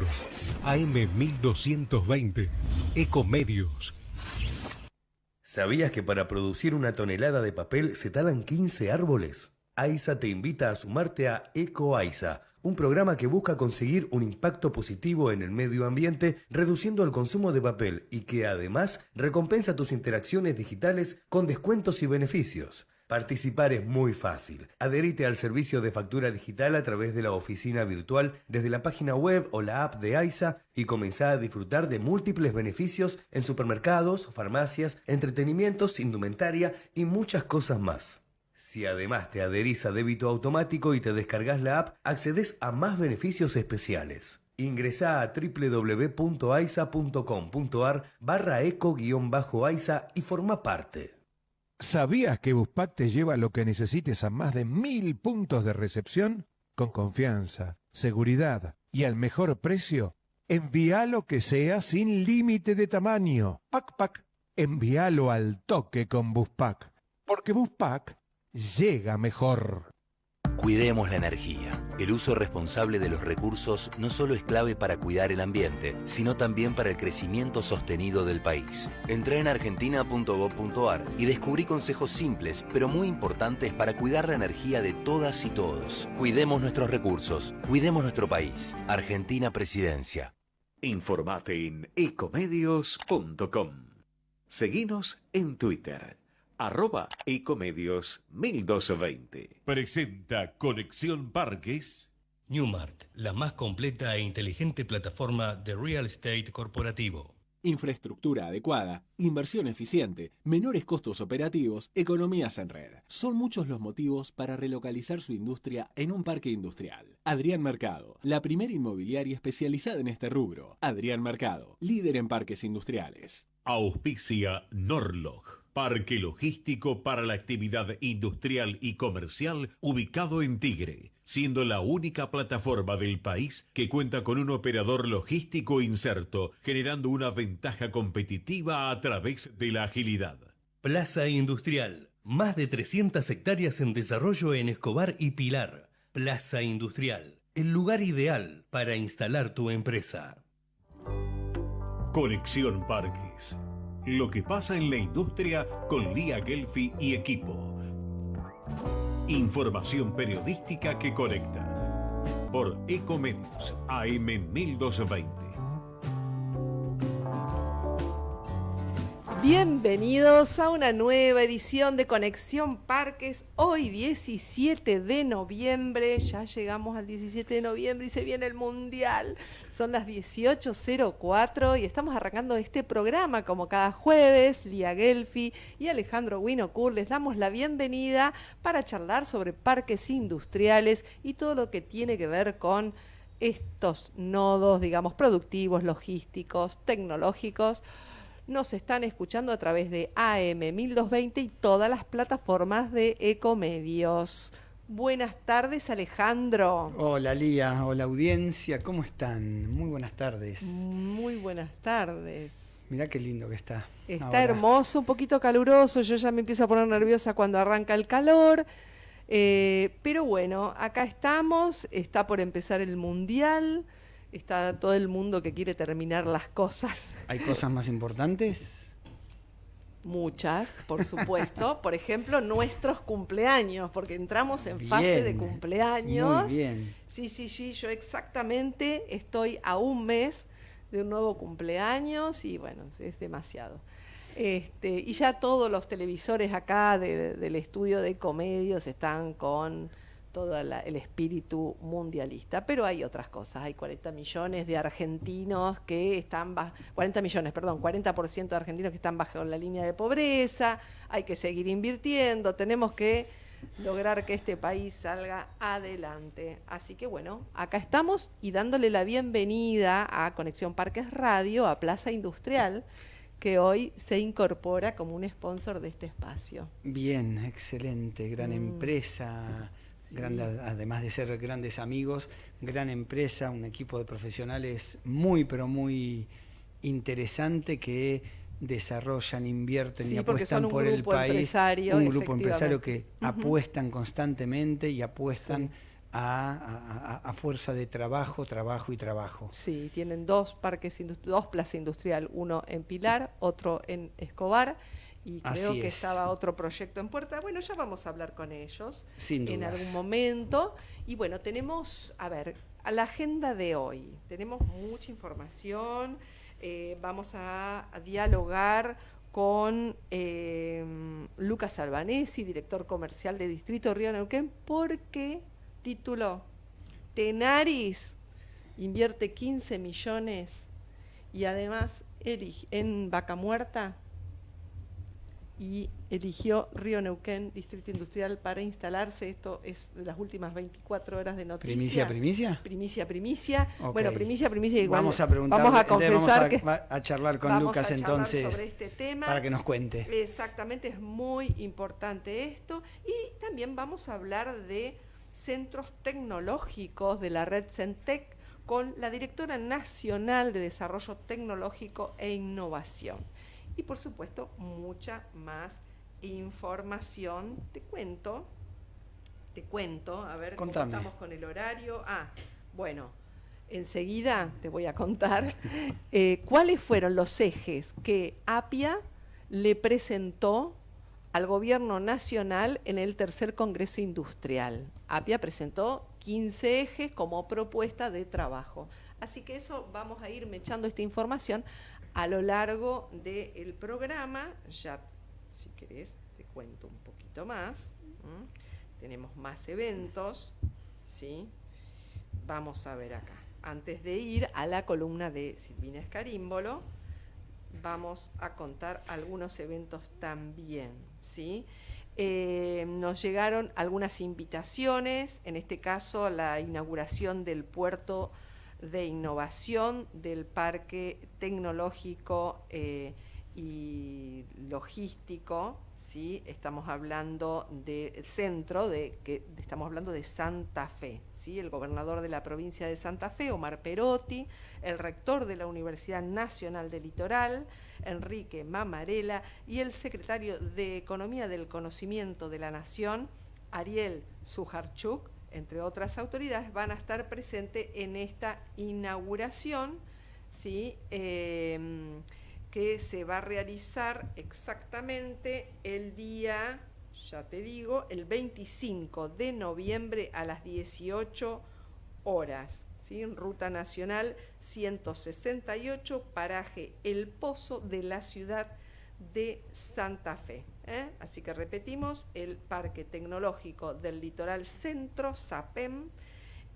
nosotros. AM 1220. Ecomedios. ¿Sabías que para producir una tonelada de papel se talan 15 árboles? AISA te invita a sumarte a EcoAISA, un programa que busca conseguir un impacto positivo en el medio ambiente reduciendo el consumo de papel y que además recompensa tus interacciones digitales con descuentos y beneficios. Participar es muy fácil. Adherite al servicio de factura digital a través de la oficina virtual desde la página web o la app de AISA y comenzá a disfrutar de múltiples beneficios en supermercados, farmacias, entretenimientos, indumentaria y muchas cosas más. Si además te adherís a débito automático y te descargas la app, accedes a más beneficios especiales. Ingresa a www.aisa.com.ar barra eco-aisa y forma parte. ¿Sabías que Buspack te lleva lo que necesites a más de mil puntos de recepción? Con confianza, seguridad y al mejor precio. Envía lo que sea sin límite de tamaño. Pac Pac. Envíalo al toque con Buspack. Porque Buspack llega mejor. Cuidemos la energía. El uso responsable de los recursos no solo es clave para cuidar el ambiente, sino también para el crecimiento sostenido del país. Entra en argentina.gov.ar y descubrí consejos simples, pero muy importantes para cuidar la energía de todas y todos. Cuidemos nuestros recursos, cuidemos nuestro país. Argentina Presidencia. Informate en ecomedios.com. Seguinos en Twitter arroba ecomedios 1220. Presenta Conexión Parques. Newmark, la más completa e inteligente plataforma de real estate corporativo. Infraestructura adecuada, inversión eficiente, menores costos operativos, economías en red. Son muchos los motivos para relocalizar su industria en un parque industrial. Adrián Mercado, la primera inmobiliaria especializada en este rubro. Adrián Mercado, líder en parques industriales. Auspicia Norlog Parque logístico para la actividad industrial y comercial ubicado en Tigre, siendo la única plataforma del país que cuenta con un operador logístico inserto, generando una ventaja competitiva a través de la agilidad. Plaza Industrial. Más de 300 hectáreas en desarrollo en Escobar y Pilar. Plaza Industrial. El lugar ideal para instalar tu empresa. Conexión Parques lo que pasa en la industria con Lía Gelfi y equipo. Información periodística que conecta. Por Ecomedios AM 1220. Bienvenidos a una nueva edición de Conexión Parques. Hoy 17 de noviembre, ya llegamos al 17 de noviembre y se viene el Mundial. Son las 18.04 y estamos arrancando este programa como cada jueves. Lía Gelfi y Alejandro Winocur les damos la bienvenida para charlar sobre parques industriales y todo lo que tiene que ver con estos nodos, digamos, productivos, logísticos, tecnológicos nos están escuchando a través de AM 1220 y todas las plataformas de Ecomedios. Buenas tardes, Alejandro. Hola, Lía. Hola, audiencia. ¿Cómo están? Muy buenas tardes. Muy buenas tardes. Mirá qué lindo que está. Está hermoso, un poquito caluroso. Yo ya me empiezo a poner nerviosa cuando arranca el calor. Eh, pero bueno, acá estamos. Está por empezar el Mundial está todo el mundo que quiere terminar las cosas. ¿Hay cosas más importantes? Muchas, por supuesto. por ejemplo, nuestros cumpleaños, porque entramos en fase de cumpleaños. Muy bien. Sí, sí, sí, yo exactamente estoy a un mes de un nuevo cumpleaños y bueno, es demasiado. Este, y ya todos los televisores acá del estudio de comedios están con todo el espíritu mundialista. Pero hay otras cosas, hay 40 millones de argentinos que están, 40 millones, perdón, 40% de argentinos que están bajo la línea de pobreza, hay que seguir invirtiendo, tenemos que lograr que este país salga adelante. Así que bueno, acá estamos y dándole la bienvenida a Conexión Parques Radio, a Plaza Industrial que hoy se incorpora como un sponsor de este espacio. Bien, excelente, gran mm. empresa, además de ser grandes amigos, gran empresa, un equipo de profesionales muy, pero muy interesante que desarrollan, invierten y apuestan por el país. Un grupo empresario que apuestan constantemente y apuestan a, fuerza de trabajo, trabajo y trabajo. Sí, tienen dos parques, dos plazas industrial, uno en Pilar, otro en Escobar, y creo que estaba otro proyecto en puerta. Bueno, ya vamos a hablar con ellos en algún momento. Y bueno, tenemos, a ver, a la agenda de hoy, tenemos mucha información, eh, vamos a, dialogar con eh, Lucas Albanesi, director comercial de Distrito Río Neuquén, porque título, Tenaris invierte 15 millones y además en Vaca Muerta y eligió Río Neuquén, Distrito Industrial, para instalarse. Esto es de las últimas 24 horas de noticias. ¿Primicia, primicia? Primicia, primicia. Bueno, primicia, primicia. Igual vamos a preguntar, vamos a confesar vamos a, charlar con Lucas entonces sobre este tema. para que nos cuente. Exactamente, es muy importante esto. Y también vamos a hablar de centros tecnológicos de la red Centec con la directora nacional de Desarrollo Tecnológico e Innovación y por supuesto mucha más información. Te cuento, te cuento, a ver cómo estamos con el horario. Ah, bueno, enseguida te voy a contar eh, cuáles fueron los ejes que APIA le presentó al gobierno nacional en el tercer Congreso Industrial. APIA presentó 15 ejes como propuesta de trabajo. Así que eso vamos a ir echando esta información a lo largo del programa. Ya, si querés, te cuento un poquito más. Tenemos más eventos, ¿sí? Vamos a ver acá. Antes de ir a la columna de Silvina Escarímbolo, vamos a contar algunos eventos también, ¿sí? Eh, nos llegaron algunas invitaciones, en este caso la inauguración del puerto de innovación del Parque Tecnológico eh, y Logístico, ¿sí? estamos hablando del centro, de, que, estamos hablando de Santa Fe, ¿sí? el gobernador de la provincia de Santa Fe, Omar Perotti, el rector de la Universidad Nacional del Litoral, Enrique Mamarela, y el secretario de Economía del Conocimiento de la Nación, Ariel Sujarchuk, entre otras autoridades, van a estar presentes en esta inauguración, ¿sí? Em, que se va a realizar exactamente el día, ya te digo, el 25 de noviembre a las 18 horas. ¿sí? Ruta Nacional 168, paraje El Pozo de la ciudad de Santa Fe. ¿eh? Así que repetimos, el Parque Tecnológico del Litoral Centro, SAPEM,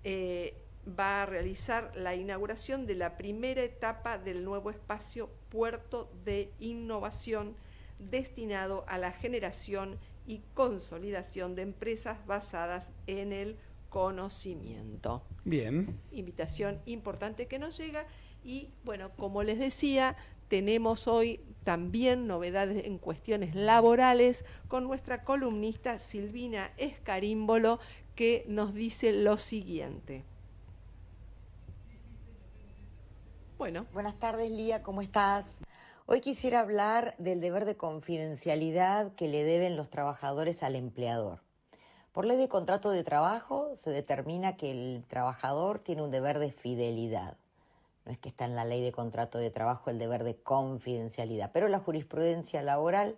eh, va a realizar la inauguración de la primera etapa del nuevo espacio Puerto de Innovación destinado a la generación y consolidación de empresas basadas en el conocimiento. Bien. Invitación importante que nos llega y bueno, como les decía, tenemos hoy también novedades en cuestiones laborales con nuestra columnista Silvina Escarímbolo que nos dice lo siguiente. Bueno. Buenas tardes, Lía, ¿cómo estás? Hoy quisiera hablar del deber de confidencialidad que le deben los trabajadores al empleador. Por ley de contrato de trabajo se determina que el trabajador tiene un deber de fidelidad no es que está en la ley de contrato de trabajo el deber de confidencialidad, pero la jurisprudencia laboral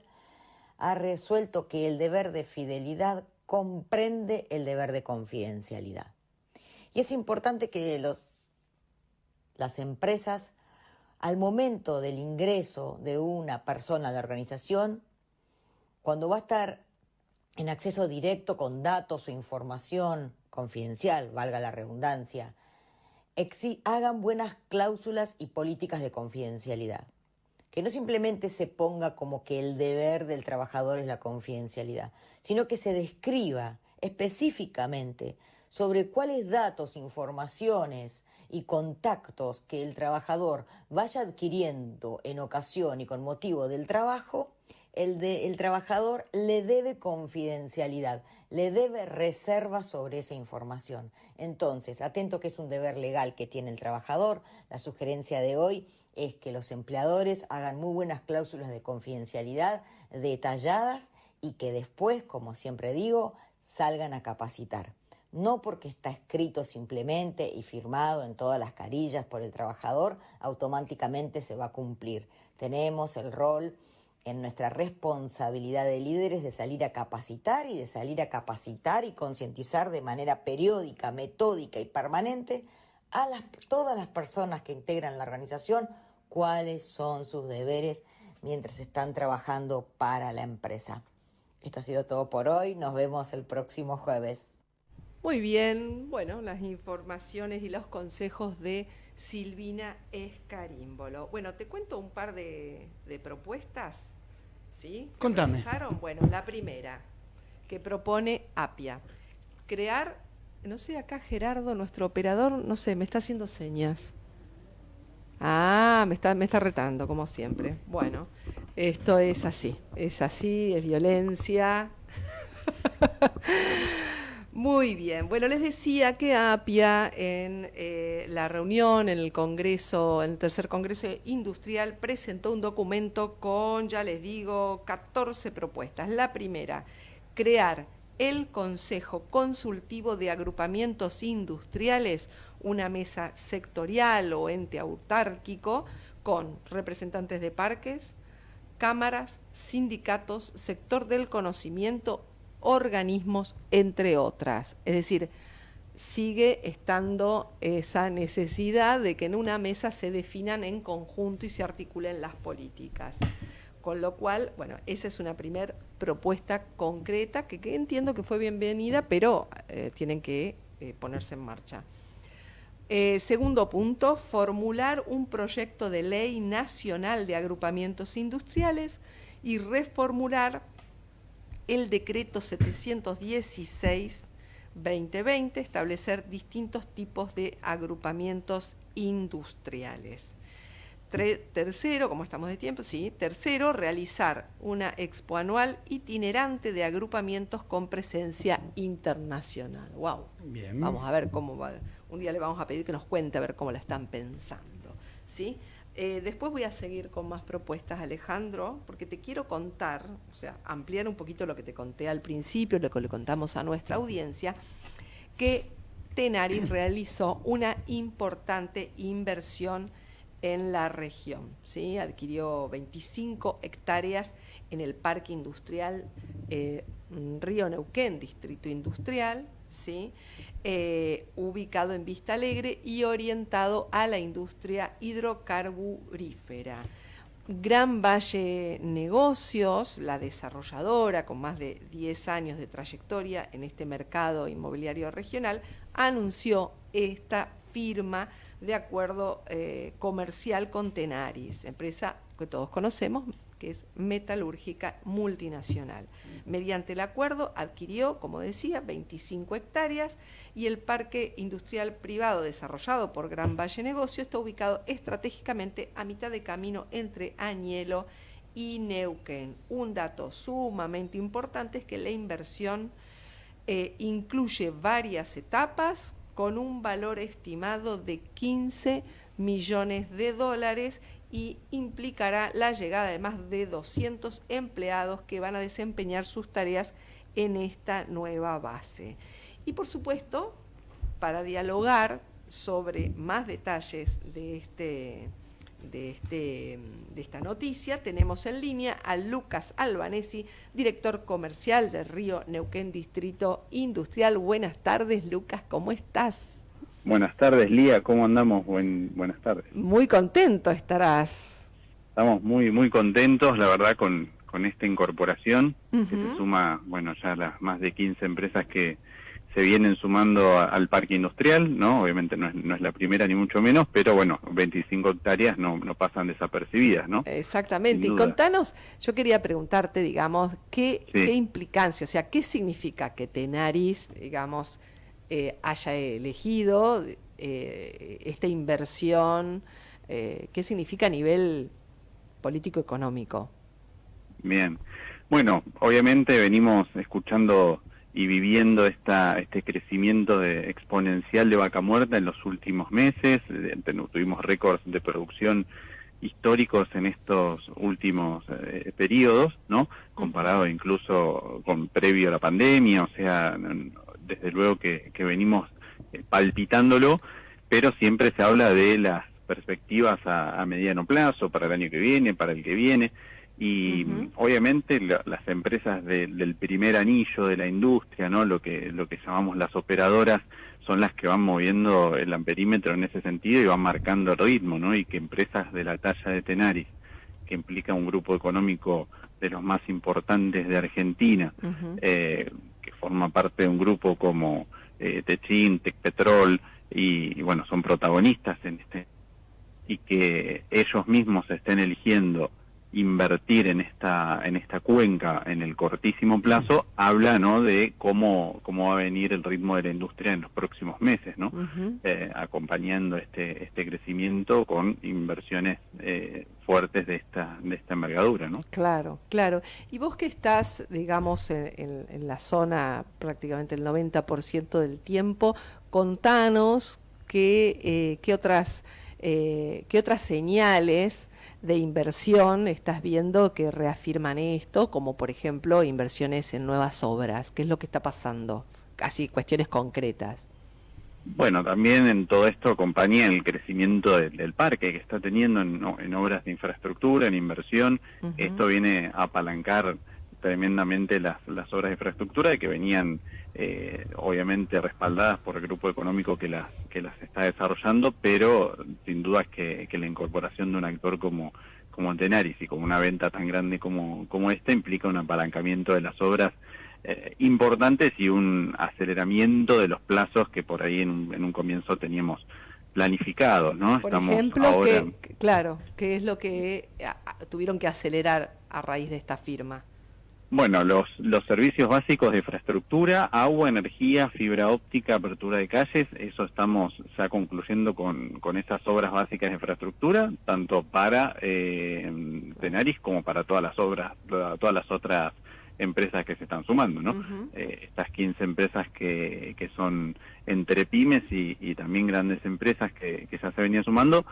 ha resuelto que el deber de fidelidad comprende el deber de confidencialidad. Y es importante que los, las empresas, al momento del ingreso de una persona a la organización, cuando va a estar en acceso directo con datos o información confidencial, valga la redundancia, hagan buenas cláusulas y políticas de confidencialidad. Que no simplemente se ponga como que el deber del trabajador es la confidencialidad, sino que se describa específicamente sobre cuáles datos, informaciones y contactos que el trabajador vaya adquiriendo en ocasión y con motivo del trabajo el, de, el trabajador le debe confidencialidad, le debe reserva sobre esa información. Entonces, atento que es un deber legal que tiene el trabajador, la sugerencia de hoy es que los empleadores hagan muy buenas cláusulas de confidencialidad detalladas y que después, como siempre digo, salgan a capacitar. no porque está escrito simplemente y firmado en todas las carillas por el trabajador, automáticamente se va a cumplir. Tenemos el rol en nuestra responsabilidad de líderes de salir a capacitar y de salir a capacitar y concientizar de manera periódica, metódica y permanente a todas las personas que integran la organización cuáles son sus deberes mientras están trabajando para la empresa. Esto ha sido todo por hoy, nos vemos el próximo jueves. Muy bien, bueno, las informaciones y los consejos de Silvina Escarímbolo. Bueno, te cuento un par de, propuestas, ¿sí? Contame. Bueno, la primera, que propone Apia, crear, no sé, acá Gerardo, nuestro operador, no sé, me está haciendo señas. Ah, me está, me está retando, como siempre. Bueno, esto es así, es así, es violencia. Muy bien. Bueno, les decía que APIA en eh, la reunión, en el Congreso, en el tercer Congreso Industrial, presentó un documento con, ya les digo, 14 propuestas. La primera, crear el Consejo Consultivo de Agrupamientos Industriales, una mesa sectorial o ente autárquico con representantes de parques, cámaras, sindicatos, sector del conocimiento, organismos, entre otras. Es decir, sigue estando esa necesidad de que en una mesa se definan en conjunto y se articulen las políticas. Con lo cual, bueno, esa es una primera propuesta concreta que, entiendo que fue bienvenida, pero eh, tienen que eh, ponerse en marcha. Eh, segundo punto, formular un proyecto de ley nacional de agrupamientos industriales y reformular el decreto 716-2020, establecer distintos tipos de agrupamientos industriales. tercero, como estamos de tiempo, sí. Tercero, realizar una expo anual itinerante de agrupamientos con presencia internacional. ¡Wow! Bien. Vamos a ver cómo va un día le vamos a pedir que nos cuente a ver cómo la están pensando. ¿sí? Eh, después voy a seguir con más propuestas, Alejandro, porque te quiero contar, o sea, ampliar un poquito lo que te conté al principio, lo que le contamos a nuestra audiencia, que Tenaris realizó una importante inversión en la región. ¿sí? Adquirió 25 hectáreas en el Parque Industrial eh, Río Neuquén, Distrito Industrial, ¿sí? Eh, ubicado en Vista Alegre y orientado a la industria hidrocarburífera. Gran Valle Negocios, la desarrolladora con más de 10 años de trayectoria en este mercado inmobiliario regional, anunció esta firma de acuerdo eh, comercial con Tenaris, empresa que todos conocemos, que es metalúrgica multinacional. Mediante el acuerdo adquirió, como decía, 25 hectáreas y el parque industrial privado desarrollado por Gran Valle Negocio está ubicado estratégicamente a mitad de camino entre Añelo y Neuquén. Un dato sumamente importante es que la inversión eh, incluye varias etapas con un valor estimado de 15 millones de dólares y implicará la llegada de más de 200 empleados que van a desempeñar sus tareas en esta nueva base. Y por supuesto, para dialogar sobre más detalles de, este, de, este, de esta noticia, tenemos en línea a Lucas Albanesi, director comercial de Río Neuquén Distrito Industrial. Buenas tardes, Lucas, ¿cómo estás? Buenas tardes, Lía, ¿cómo andamos? buenas tardes. Muy contento estarás. Estamos muy, muy contentos, la verdad, con, con esta incorporación, que se suma, bueno, ya las más de 15 empresas que se vienen sumando al parque industrial, ¿no? Obviamente no es, no es la primera ni mucho menos, pero bueno, 25 hectáreas no, no pasan desapercibidas, ¿no? Exactamente. Y contanos, yo quería preguntarte, digamos, ¿qué, ¿qué implicancia, o sea, qué significa que Tenaris, digamos, eh, haya elegido eh, esta inversión, eh, qué significa a nivel político-económico. Bien, bueno, obviamente venimos escuchando y viviendo esta, este crecimiento de, exponencial de vaca muerta en los últimos meses, tuvimos récords de producción históricos en estos últimos periodos, ¿no? Comparado incluso con previo a la pandemia, o sea, desde luego que, venimos eh, palpitándolo, pero siempre se habla de las perspectivas a, mediano plazo, para el año que viene, para el que viene, y obviamente las empresas del primer anillo de la industria, ¿no? Lo que, lo que llamamos las operadoras, son las que van moviendo el amperímetro en ese sentido y van marcando el ritmo, ¿no? Y que empresas de la talla de Tenaris, que implica un grupo económico de los más importantes de Argentina, eh, que forma parte de un grupo como eh, Techin, y, y, bueno, son protagonistas en este, y que ellos mismos estén eligiendo invertir en esta en esta cuenca en el cortísimo plazo habla no de cómo cómo va a venir el ritmo de la industria en los próximos meses no eh, acompañando este este crecimiento con inversiones eh, fuertes de esta de esta envergadura no claro claro. Y vos que estás digamos en, la zona prácticamente el 90% del tiempo contanos qué eh, qué otras qué otras señales de inversión estás viendo que reafirman esto, como por ejemplo inversiones en nuevas obras? ¿Qué es lo que está pasando? Así, cuestiones concretas. Bueno, también en todo esto acompaña el crecimiento del, parque que está teniendo en, obras de infraestructura, en inversión. Esto viene a apalancar tremendamente las, las obras de infraestructura que venían eh, obviamente respaldadas por el grupo económico que las, que las está desarrollando, pero sin duda es que, la incorporación de un actor como, como Tenaris y como una venta tan grande como, como esta implica un apalancamiento de las obras eh, importantes y un aceleramiento de los plazos que por ahí en un, en un comienzo teníamos planificados, ¿no? Por ejemplo, que, claro, ¿qué es lo que tuvieron que acelerar a raíz de esta firma? Bueno, los, los servicios básicos de infraestructura, agua, energía, fibra óptica, apertura de calles, eso estamos ya concluyendo con, con esas obras básicas de infraestructura, tanto para eh, Tenaris como para todas las obras, todas las otras empresas que se están sumando, ¿no? Eh, estas 15 empresas que, que son entre pymes y, y también grandes empresas que, que ya se venían sumando,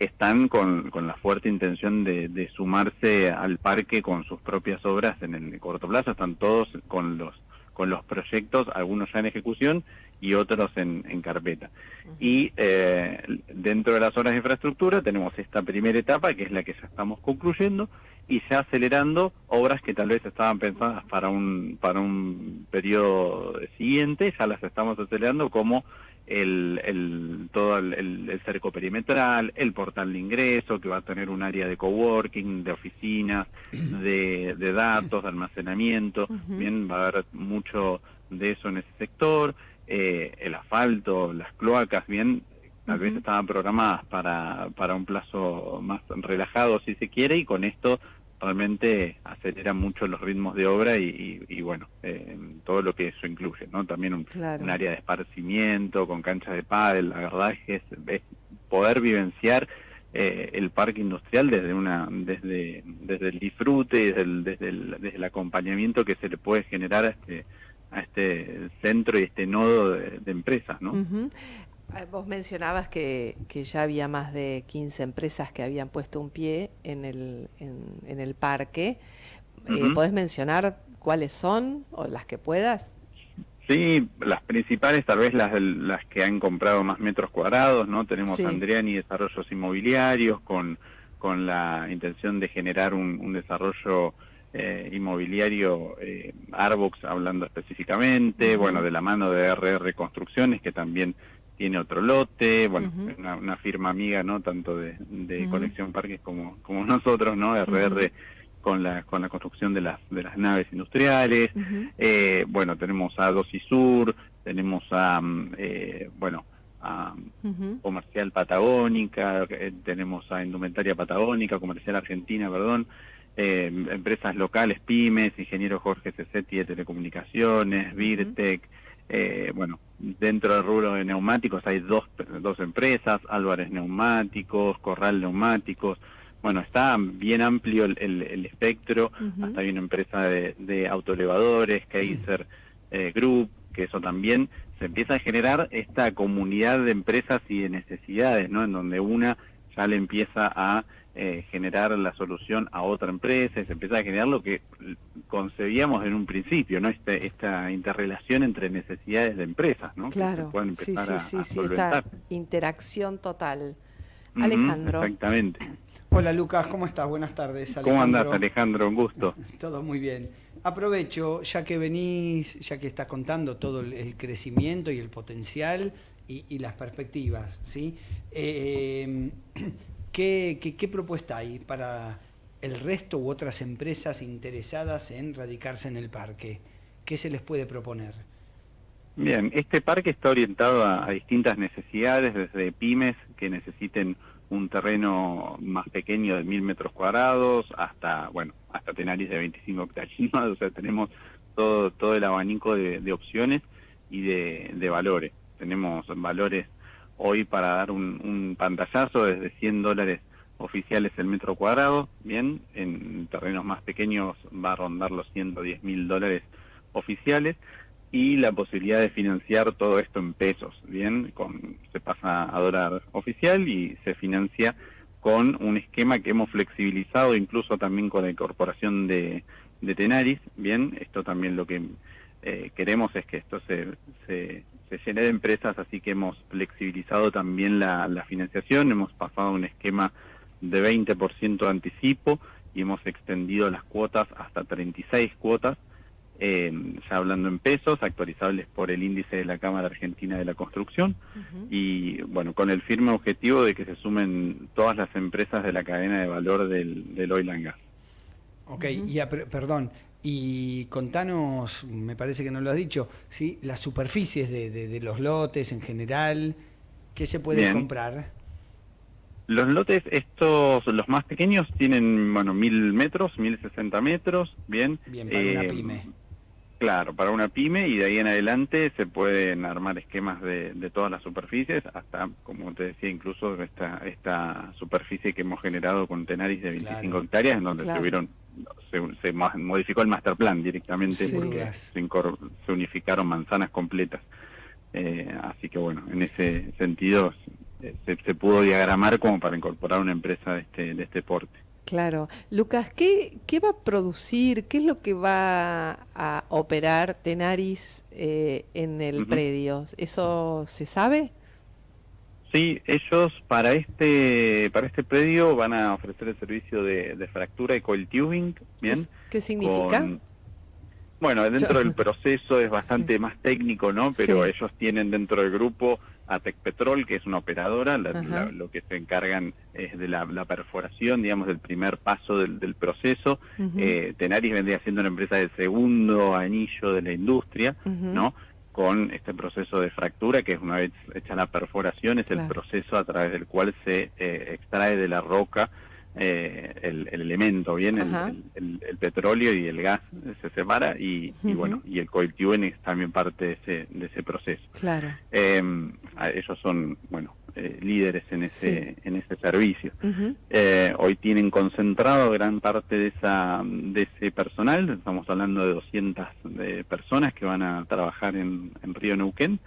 están con, con la fuerte intención de, de, sumarse al parque con sus propias obras en el corto plazo. Están todos con los con los proyectos, algunos ya en ejecución y otros en, en carpeta. Y eh, dentro de las obras de infraestructura tenemos esta primera etapa, que es la que ya estamos concluyendo, y ya acelerando obras que tal vez estaban pensadas para un, para un periodo siguiente, ya las estamos acelerando como el, el, todo el, cerco perimetral, el portal de ingreso, que va a tener un área de coworking, de oficinas, de, de datos, de almacenamiento. Bien, va a haber mucho de eso en ese sector. Eh, el asfalto, las cloacas, bien, tal vez estaban programadas para, para un plazo más relajado, si se quiere, y con esto realmente acelera mucho los ritmos de obra y, bueno, eh, todo lo que eso incluye, ¿no? También un, área de esparcimiento, con canchas de pádel, la verdad es, es poder vivenciar eh, el parque industrial desde una desde desde el disfrute desde el, desde el, desde el acompañamiento que se le puede generar a este a este centro y este nodo de, empresas, ¿no? Eh, vos mencionabas que, que, ya había más de 15 empresas que habían puesto un pie en el, en, el parque. Eh, ¿Podés mencionar cuáles son o las que puedas? Sí, las principales, tal vez las, las que han comprado más metros cuadrados, ¿no? Tenemos Andriani Desarrollos Inmobiliarios con, con la intención de generar un, desarrollo eh, inmobiliario, eh, Arbox hablando específicamente, bueno, de la mano de RR Construcciones, que también tiene otro lote, bueno, una, firma amiga, ¿no? Tanto de, de Conexión Parques como, como nosotros, ¿no? RR con la, con la construcción de las, de las naves industriales. eh, bueno, tenemos a Dosis Sur, tenemos a, mm, eh, bueno, a Comercial Patagónica, eh, tenemos a Indumentaria Patagónica, Comercial Argentina, perdón, eh, empresas locales, pymes, Ingeniero Jorge Cesetti de Telecomunicaciones, Virtec, eh, bueno, dentro del rubro de neumáticos hay dos, dos empresas, Álvarez Neumáticos, Corral Neumáticos, bueno, está bien amplio el, el, espectro, hasta hay una empresa de, de autoelevadores, Kaiser eh, Group, que eso también. Se empieza a generar esta comunidad de empresas y de necesidades, ¿no? En donde una ya le empieza a eh, generar la solución a otra empresa y se empieza a generar lo que concebíamos en un principio, ¿no? Este, esta interrelación entre necesidades de empresas, ¿no? Claro, sí, sí, sí, sí, esta interacción total. Alejandro. Exactamente. Hola Lucas, ¿cómo estás? Buenas tardes. Alejandro. ¿Cómo andas Alejandro? Un gusto. todo muy bien. Aprovecho, ya que venís, ya que estás contando todo el, crecimiento y el potencial y, las perspectivas, ¿sí? Eh, ¿qué, propuesta hay para el resto u otras empresas interesadas en radicarse en el parque? ¿Qué se les puede proponer? Bien, este parque está orientado a, distintas necesidades, desde pymes que necesiten un terreno más pequeño de mil metros cuadrados hasta, bueno, hasta Tenaris de 25 hectáreas, o sea, tenemos todo, todo el abanico de, opciones y de, valores. Tenemos valores hoy para dar un, pantallazo desde 100 dólares oficiales el metro cuadrado, bien, en terrenos más pequeños va a rondar los 110 mil dólares oficiales, y la posibilidad de financiar todo esto en pesos, ¿bien? Con, se pasa a dólar oficial y se financia con un esquema que hemos flexibilizado incluso también con la incorporación de Tenaris, ¿bien? Esto también lo que eh, queremos es que esto se, se, se, llene de empresas, así que hemos flexibilizado también la, la financiación, hemos pasado a un esquema de 20% de anticipo y hemos extendido las cuotas hasta 36 cuotas, eh, ya hablando en pesos, actualizables por el índice de la Cámara Argentina de la Construcción, y bueno, con el firme objetivo de que se sumen todas las empresas de la cadena de valor del, del oil and gas. Ok, y perdón, y contanos, me parece que no lo has dicho, ¿sí? las superficies de, de, los lotes en general, ¿qué se puede comprar? Los lotes, estos, los más pequeños, tienen, bueno, mil metros, mil sesenta metros, bien. Bien, para una eh, pyme. Claro, para una pyme y de ahí en adelante se pueden armar esquemas de, todas las superficies, hasta, como te decía, incluso esta, esta superficie que hemos generado con Tenaris de 25 hectáreas, en donde se, se, modificó el master plan directamente porque se, unificaron manzanas completas. Eh, así que bueno, en ese sentido se, se pudo diagramar como para incorporar una empresa de este, de este porte. Claro. Lucas, ¿qué, ¿qué va a producir? ¿Qué es lo que va a operar Tenaris eh, en el predio? ¿Eso se sabe? Sí, ellos para este para este predio van a ofrecer el servicio de, fractura y coil tubing, ¿bien? ¿Qué, significa? bueno, dentro del proceso es bastante más técnico, ¿no? Pero ellos tienen dentro del grupo ATEC Petrol, que es una operadora, lo que se encargan es de la, perforación, digamos, del primer paso del, proceso. Eh, Tenaris vendría siendo una empresa del segundo anillo de la industria, ¿no? Con este proceso de fractura, que es una vez hecha la perforación, es el proceso a través del cual se eh, extrae de la roca eh, el, elemento, bien, el, petróleo y el gas se separa y, bueno, y el coil tubing es también parte de ese, de ese proceso. Claro. Em, ellos son, bueno, eh, líderes en ese, en ese servicio. Eh, hoy tienen concentrado gran parte de, esa, de ese personal, estamos hablando de 200 personas que van a trabajar en, en Río Neuquén.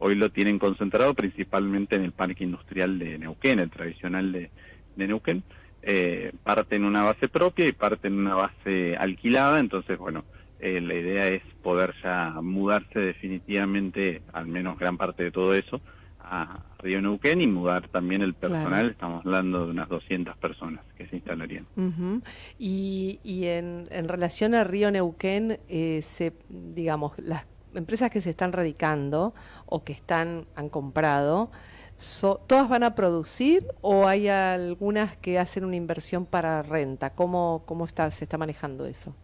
Hoy lo tienen concentrado principalmente en el parque industrial de Neuquén, el tradicional de, de Neuquén eh, parte en una base propia y parte en una base alquilada, entonces bueno, eh, la idea es poder ya mudarse definitivamente, al menos gran parte de todo eso, a Río Neuquén y mudar también el personal, estamos hablando de unas 200 personas que se instalarían. Y, y en, en, relación a Río Neuquén, eh, se, digamos, las empresas que se están radicando o que están han comprado, ¿Todas van a producir o hay algunas que hacen una inversión para renta? ¿Cómo, cómo está, se está manejando eso?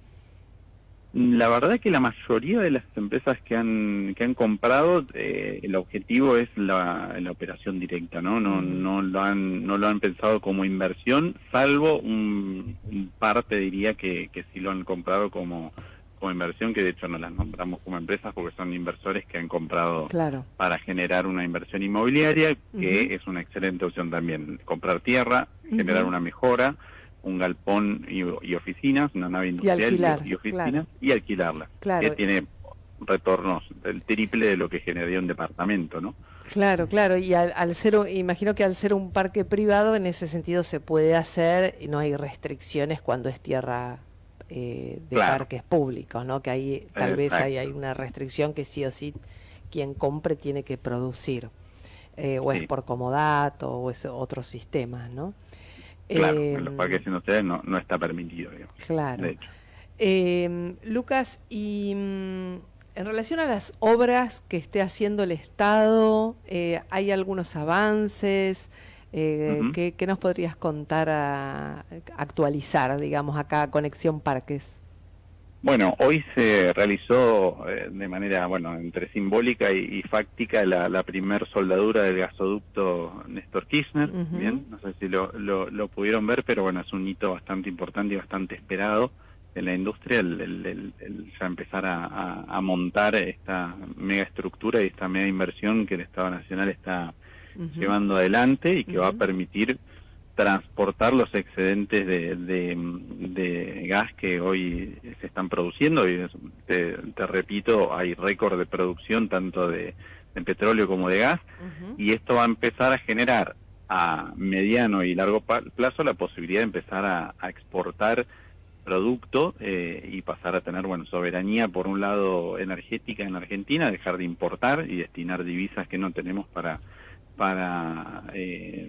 La verdad es que la mayoría de las empresas que han que han comprado eh, el objetivo es la, la, operación directa, ¿no? No, no lo han no lo han pensado como inversión, salvo un, un parte diría que, que sí lo han comprado como inversión, que de hecho no las nombramos como empresas porque son inversores que han comprado para generar una inversión inmobiliaria, que es una excelente opción también. Comprar tierra, generar una mejora, un galpón y, oficinas, una nave industrial y, oficinas, y alquilarla, que tiene retornos del triple de lo que generaría un departamento, ¿no? Claro, claro, y al, ser, imagino que al ser un parque privado, en ese sentido se puede hacer, y no hay restricciones cuando es tierra eh, de parques públicos, ¿no? Que ahí tal vez hay, hay, una restricción que sí o sí quien compre tiene que producir, eh, o es por comodato, o es otro sistema, ¿no? Claro, en los em, parques industriales no, no está permitido, digamos. Claro. Em, Lucas, y mm, en relación a las obras que esté haciendo el Estado, eh, ¿hay algunos avances? Eh, ¿qué, nos podrías contar, a, actualizar, digamos, acá Conexión Parques? Bueno, hoy se realizó eh, de manera, bueno, entre simbólica y, fáctica la, la, primer soldadura del gasoducto Néstor Kirchner, bien, no sé si lo, lo, pudieron ver, pero bueno, es un hito bastante importante y bastante esperado en la industria el, ya empezar a, montar esta mega estructura y esta mega inversión que el Estado Nacional está llevando adelante y que va a permitir transportar los excedentes de, de, gas que hoy se están produciendo. Y te, repito hay récord de producción tanto de, petróleo como de gas. Y esto va a empezar a generar a mediano y largo plazo la posibilidad de empezar a, a exportar producto eh, y pasar a tener bueno soberanía por un lado energética en la Argentina dejar de importar y destinar divisas que no tenemos para para eh,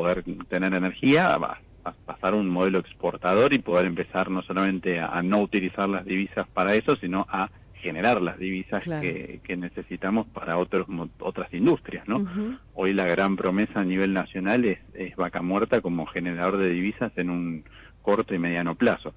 poder tener energía a, pasar un modelo exportador y poder empezar no solamente a, no utilizar las divisas para eso sino a generar las divisas que, que, necesitamos para otros otras industrias no hoy la gran promesa a nivel nacional es, es vaca muerta como generador de divisas en un corto y mediano plazo.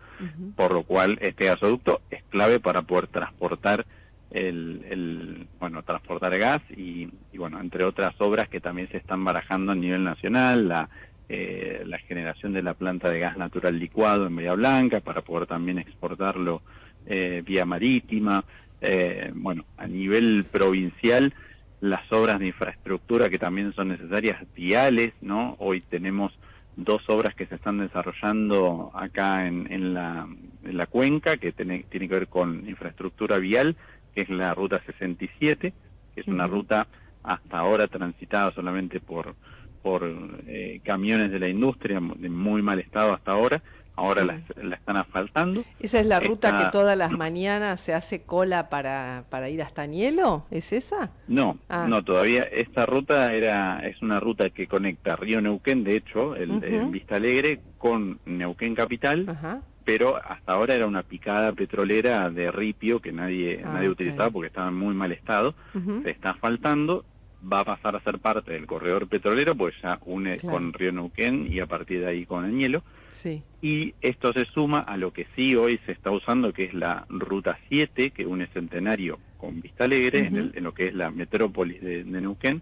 Por lo cual este gasoducto es clave para poder transportar el, bueno transportar gas y, bueno entre otras obras que también se están barajando a nivel nacional la eh, la generación de la planta de gas natural licuado en Bahía Blanca para poder también exportarlo eh, vía marítima. Eh, bueno a nivel provincial las obras de infraestructura que también son necesarias viales no hoy tenemos dos obras que se están desarrollando acá en, en, la, en la cuenca, que tiene, tiene que ver con infraestructura vial, que es la ruta 67, que es una ruta hasta ahora transitada solamente por, por eh, camiones de la industria, de muy mal estado hasta ahora, ahora la, están asfaltando. ¿Esa es la ruta que todas las mañanas se hace cola para, para ir hasta Nielo? ¿Es esa? No, ah. no, todavía esta ruta era es una ruta que conecta Río Neuquén, de hecho, el, en Vista Alegre, con Neuquén Capital, pero hasta ahora era una picada petrolera de ripio que nadie, ah, nadie utilizaba porque estaba en muy mal estado, se está asfaltando va a pasar a ser parte del corredor petrolero, pues ya une con Río Neuquén y a partir de ahí con el Nielo. Y esto se suma a lo que sí hoy se está usando, que es la Ruta 7, que une Centenario con Vista Alegre, en, lo que es la metrópolis de, Neuquén,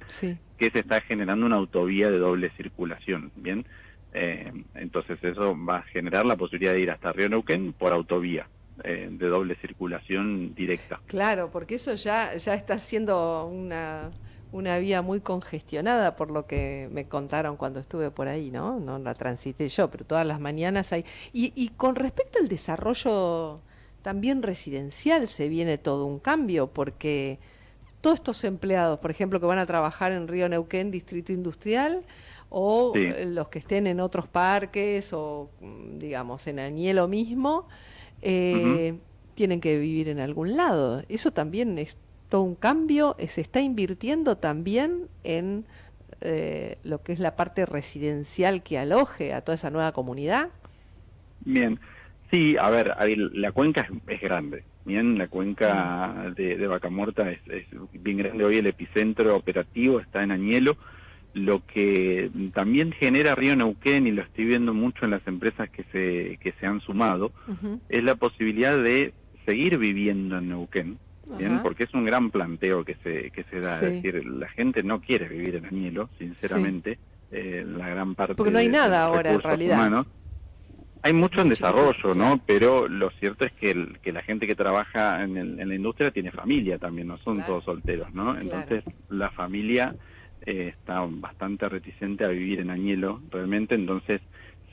que se está generando una autovía de doble circulación, ¿bien? Eh, entonces eso va a generar la posibilidad de ir hasta Río Neuquén por autovía. Eh, de doble circulación directa. Claro, porque eso ya, ya está siendo una, una vía muy congestionada, por lo que me contaron cuando estuve por ahí, ¿no? No la transité yo, pero todas las mañanas hay... Y, y con respecto al desarrollo también residencial se viene todo un cambio, porque todos estos empleados, por ejemplo, que van a trabajar en Río Neuquén, Distrito Industrial, o los que estén en otros parques, o digamos en Añelo mismo, eh, tienen que vivir en algún lado. Eso también es un cambio, eh, se está invirtiendo también en eh, lo que es la parte residencial que aloje a toda esa nueva comunidad. Bien, sí, a ver, la cuenca es, grande, bien, la cuenca de, de Vaca Muerta es, bien grande, hoy el epicentro operativo está en Añelo, lo que también genera Río Neuquén, y lo estoy viendo mucho en las empresas que se, que se han sumado, es la posibilidad de seguir viviendo en Neuquén, porque es un gran planteo que se, que se da. Es decir, la gente no quiere vivir en Añelo, sinceramente, eh, la gran parte Porque no hay nada ahora en realidad. Hay mucho en desarrollo, ¿no? Pero lo cierto es que, que la gente que trabaja en, la industria tiene familia también, no son todos solteros, ¿no? Entonces la familia eh, está bastante reticente a vivir en Añelo, realmente, entonces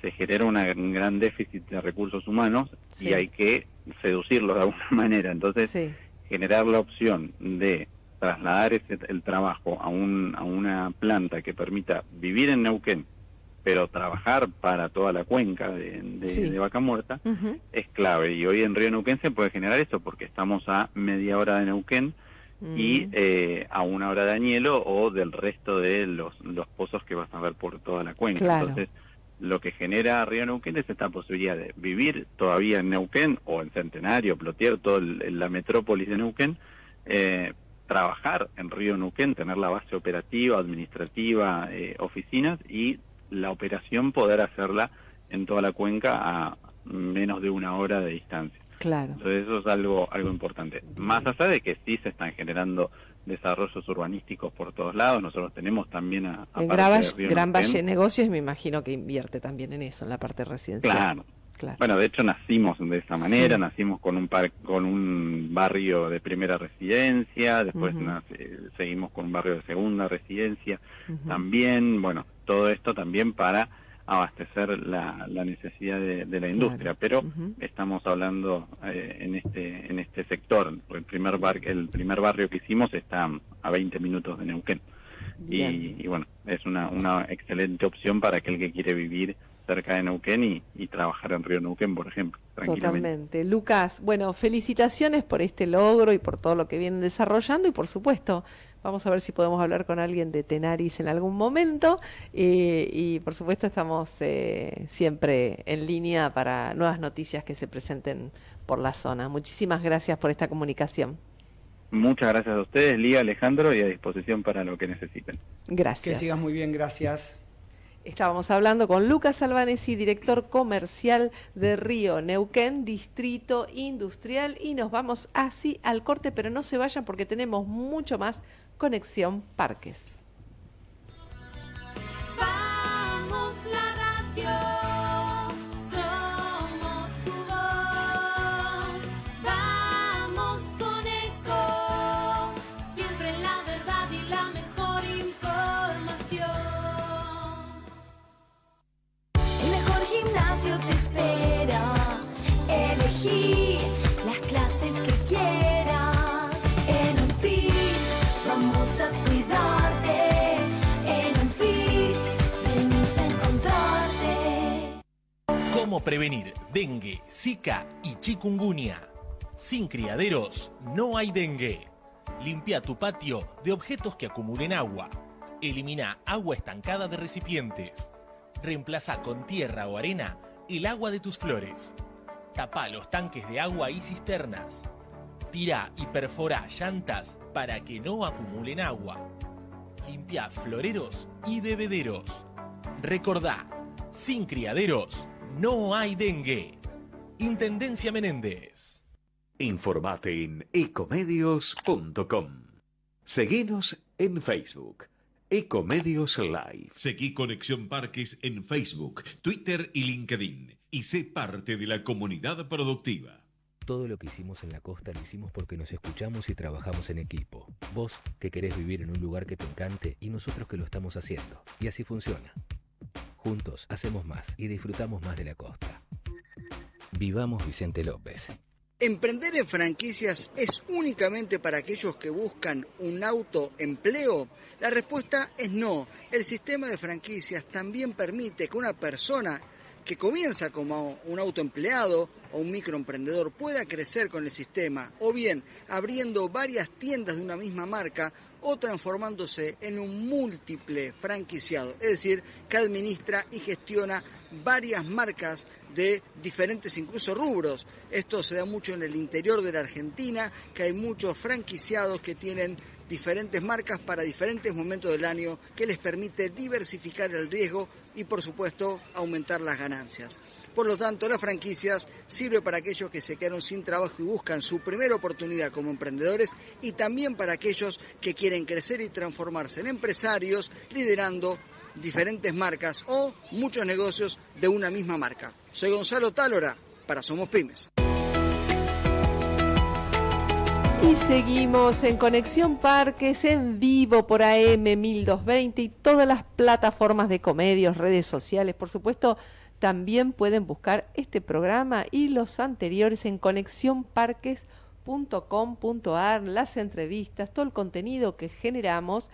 se genera una, un gran déficit de recursos humanos y hay que seducirlos de alguna manera. Entonces generar la opción de trasladar ese, el trabajo a, un, a una planta que permita vivir en Neuquén, pero trabajar para toda la cuenca de, Vaca Muerta, es clave. Y hoy en Río Neuquén se puede generar eso porque estamos a media hora de Neuquén y eh, a una hora de Añelo o del resto de los, los pozos que vas a ver por toda la cuenca. Entonces, lo que genera Río Neuquén es esta posibilidad de vivir todavía en Neuquén o en Centenario, Plotier, toda la metrópolis de Neuquén, eh, trabajar en Río Neuquén, tener la base operativa, administrativa, eh, oficinas y la operación poder hacerla en toda la cuenca a menos de una hora de distancia. Claro. Entonces eso es algo algo importante. Más allá de que sí se están generando desarrollos urbanísticos por todos lados, nosotros tenemos también a, en Gran Valle Negocios me imagino que invierte también en eso, en la parte residencial. Claro. Claro. Bueno, de hecho nacimos de esa manera, nacimos con un par, con un barrio de primera residencia, después seguimos con un barrio de segunda residencia, también, bueno, todo esto también para abastecer la, necesidad de, la industria, pero estamos hablando eh, en este en este sector. El primer bar, el primer barrio que hicimos está a 20 minutos de Neuquén y, bueno es una, una excelente opción para aquel que quiere vivir cerca de Neuquén y, trabajar en Río Neuquén, por ejemplo. Totalmente. Lucas, bueno, felicitaciones por este logro y por todo lo que vienen desarrollando y por supuesto Vamos a ver si podemos hablar con alguien de Tenaris en algún momento. y por supuesto estamos eh, siempre en línea para nuevas noticias que se presenten por la zona. Muchísimas gracias por esta comunicación. Muchas gracias a ustedes, Lía, Alejandro, y a disposición para lo que necesiten. Gracias. Que sigas muy bien, gracias. Estábamos hablando con Lucas Albanesi, director comercial de Río Neuquén, Distrito Industrial, y nos vamos así al corte, pero no se vayan porque tenemos mucho más Conexión Parques. Prevenir dengue, zika y chikungunya? Sin criaderos no hay dengue. Limpia tu patio de objetos que acumulen agua. Elimina agua estancada de recipientes. Reemplaza con tierra o arena el agua de tus flores. Tapa los tanques de agua y cisternas. Tira y perfora llantas para que no acumulen agua. Limpia floreros y bebederos. Recordá, sin criaderos no hay dengue. Intendencia Menéndez. Informate en ecomedios.com. Seguinos en Facebook. Ecomedios Live. Seguí Conexión Parques en Facebook, Twitter y LinkedIn. Y sé parte de la comunidad productiva. Todo lo que hicimos en la costa lo hicimos porque nos escuchamos y trabajamos en equipo. Vos que querés vivir en un lugar que te encante y nosotros que lo estamos haciendo. Y así funciona. Juntos hacemos más y disfrutamos más de la costa. Vivamos Vicente López. ¿Emprender en franquicias es únicamente para aquellos que buscan un autoempleo? La respuesta es no. El sistema de franquicias también permite que una persona que comienza como un autoempleado o un microemprendedor pueda crecer con el sistema, o bien abriendo varias tiendas de una misma marca o transformándose en un múltiple franquiciado, es decir, que administra y gestiona varias marcas de diferentes incluso rubros. Esto se da mucho en el interior de la Argentina, que hay muchos franquiciados que tienen diferentes marcas para diferentes momentos del año que les permite diversificar el riesgo y por supuesto aumentar las ganancias. Por lo tanto, las franquicias sirve para aquellos que se quedaron sin trabajo y buscan su primera oportunidad como emprendedores y también para aquellos que quieren crecer y transformarse en empresarios liderando diferentes marcas o muchos negocios de una misma marca. Soy Gonzalo Tálora para Somos Pymes. Y seguimos en Conexión Parques en vivo por AM 1220 y todas las plataformas de comedios, redes sociales. Por supuesto, también pueden buscar este programa y los anteriores en conexionparques.com ecomedios.com.ar, las entrevistas, todo el contenido que generamos.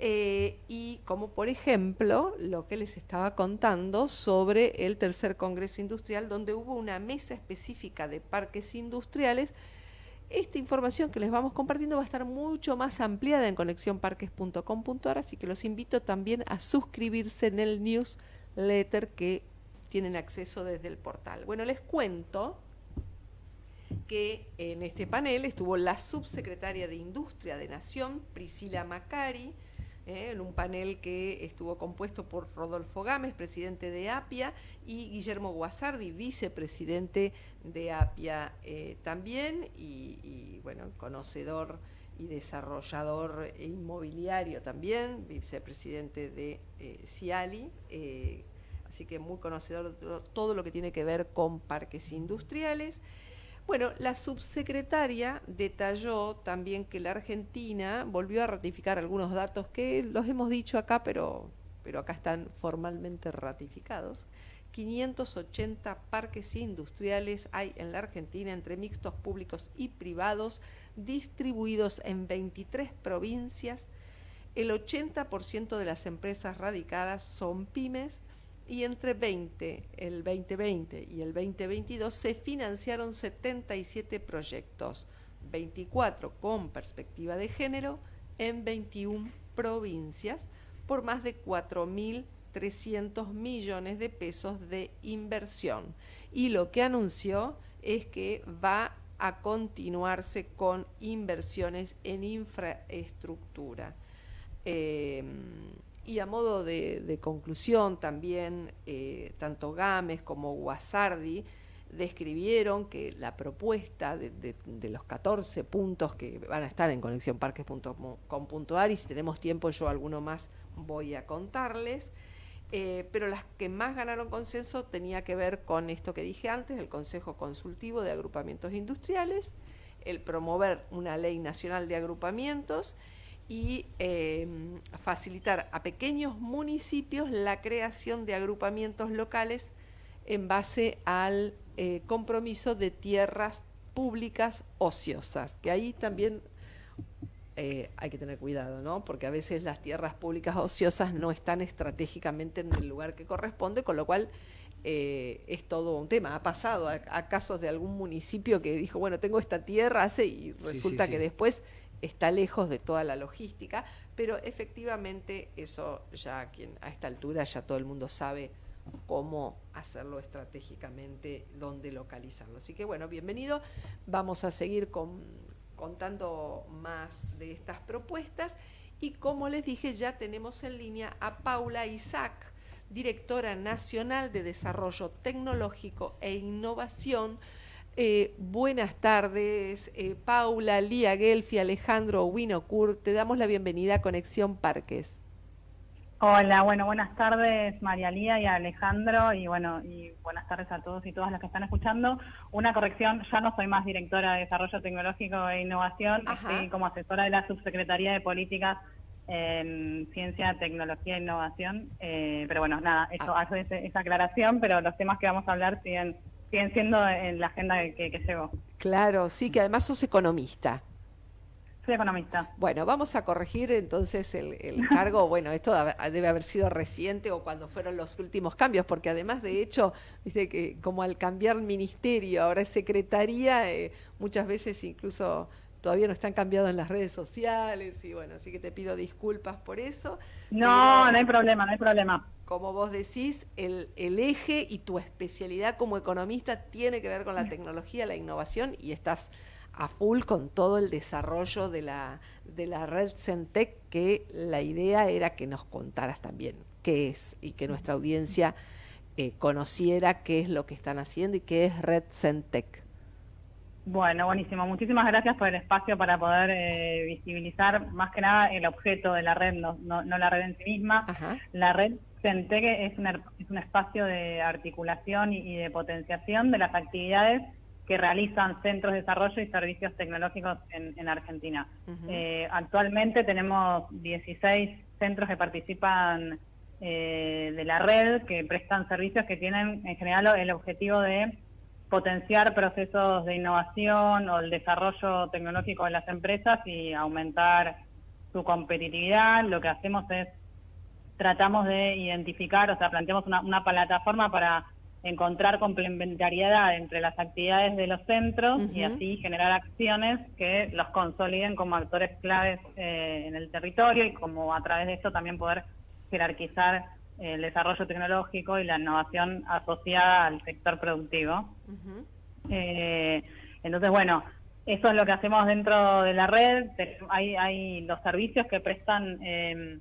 Eh, y como por ejemplo lo que les estaba contando sobre el tercer Congreso Industrial, donde hubo una mesa específica de parques industriales. Esta información que les vamos compartiendo va a estar mucho más ampliada en conexiónparques.com.ar, así que los invito también a suscribirse en el newsletter que tienen acceso desde el portal. Bueno, les cuento que en este panel estuvo la subsecretaria de Industria de Nación, Priscila Macari, ¿eh? en un panel que estuvo compuesto por Rodolfo Gámez, presidente de APIA, y Guillermo Guasardi, vicepresidente de APIA eh, también, y, bueno, conocedor y desarrollador inmobiliario también, vicepresidente de eh, Ciali, así que muy conocedor de todo lo que tiene que ver con parques industriales. Bueno, la subsecretaria detalló también que la Argentina volvió a ratificar algunos datos que los hemos dicho acá, pero, pero acá están formalmente ratificados. 580 parques industriales hay en la Argentina entre mixtos públicos y privados, distribuidos en 23 provincias. El 80% de las empresas radicadas son pymes y entre 20, el 2020 y el 2022 se financiaron 77 proyectos, 24 con perspectiva de género en 21 provincias por más de 4.300 millones de pesos de inversión. Y lo que anunció es que va a continuarse con inversiones en infraestructura. Eh, y a modo de, conclusión también, eh, tanto Gámez como Guasardi describieron que la propuesta de, los 14 puntos que van a estar en conexionparques.com.ar y si tenemos tiempo yo alguno más voy a contarles, eh, pero las que más ganaron consenso tenía que ver con esto que dije antes, el Consejo Consultivo de Agrupamientos Industriales, el promover una ley nacional de agrupamientos, y em, facilitar a pequeños municipios la creación de agrupamientos locales en base al eh, compromiso de tierras públicas ociosas, que ahí también eh, hay que tener cuidado, ¿no? Porque a veces las tierras públicas ociosas no están estratégicamente en el lugar que corresponde, con lo cual eh, es todo un tema. Ha pasado a, casos de algún municipio que dijo, bueno, tengo esta tierra, hace, y resulta que después está lejos de toda la logística, pero efectivamente eso ya quien a esta altura ya todo el mundo sabe cómo hacerlo estratégicamente, dónde localizarlo. Así que bueno, bienvenido. Vamos a seguir contando más de estas propuestas y como les dije ya tenemos en línea a Paula Isaac, directora nacional de Desarrollo Tecnológico e Innovación eh, buenas tardes, eh, Paula, Lía Gelfi, Alejandro Winocur. Te damos la bienvenida a Conexión Parques. Hola, bueno, buenas tardes María Lía y Alejandro y bueno, y buenas tardes a todos y todas las que están escuchando. Una corrección, ya no soy más directora de Desarrollo Tecnológico e Innovación, estoy como asesora de la Subsecretaría de Políticas en Ciencia, Tecnología e Innovación, eh, pero bueno, nada, eso ah. hace esa aclaración, pero los temas que vamos a hablar siguen siguen siendo en la agenda que, que llevo. Claro, sí, que además sos economista. Soy economista. Bueno, vamos a corregir entonces el, cargo. Bueno, esto debe haber sido reciente o cuando fueron los últimos cambios, porque además, de hecho, viste que como al cambiar el ministerio, ahora es secretaría, eh, muchas veces incluso todavía no están cambiados en las redes sociales y bueno, así que te pido disculpas por eso. No, no hay problema, no hay problema como vos decís, el, eje y tu especialidad como economista tiene que ver con la tecnología, la innovación y estás a full con todo el desarrollo de la, de la red Centec, que la idea era que nos contaras también qué es y que nuestra audiencia eh, conociera qué es lo que están haciendo y qué es red Centec. Bueno, buenísimo. Muchísimas gracias por el espacio para poder eh, visibilizar más que nada el objeto de la red, no, no, la red en sí misma. La red Centeque es, es un espacio de articulación y, de potenciación de las actividades que realizan centros de desarrollo y servicios tecnológicos en, Argentina. Eh, actualmente tenemos 16 centros que participan eh, de la red, que prestan servicios que tienen en general el objetivo de potenciar procesos de innovación o el desarrollo tecnológico de las empresas y aumentar su competitividad. Lo que hacemos es, tratamos de identificar, o sea, planteamos una, una plataforma para encontrar complementariedad entre las actividades de los centros y así generar acciones que los consoliden como actores claves eh, en el territorio y como a través de esto también poder jerarquizar el desarrollo tecnológico y la innovación asociada al sector productivo. Eh, entonces, bueno, eso es lo que hacemos dentro de la red. Hay, hay los servicios que prestan eh,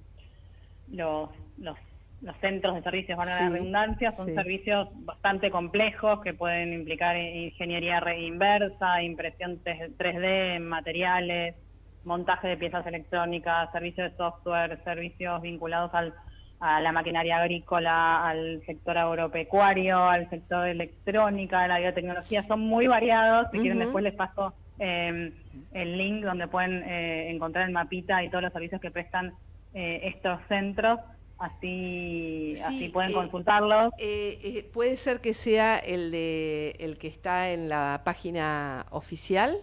los, los los centros de servicios, van a la redundancia, son servicios bastante complejos que pueden implicar ingeniería inversa, impresión 3D, materiales, montaje de piezas electrónicas, servicios de software, servicios vinculados al, a la maquinaria agrícola, al sector agropecuario, al sector electrónica, a la biotecnología, son muy variados. Si quieren después les paso eh, el link donde pueden eh, encontrar el mapita y todos los servicios que prestan eh, estos centros así, así pueden eh, consultarlos. Eh, eh, ¿Puede ser que sea el, de, el que está en la página oficial?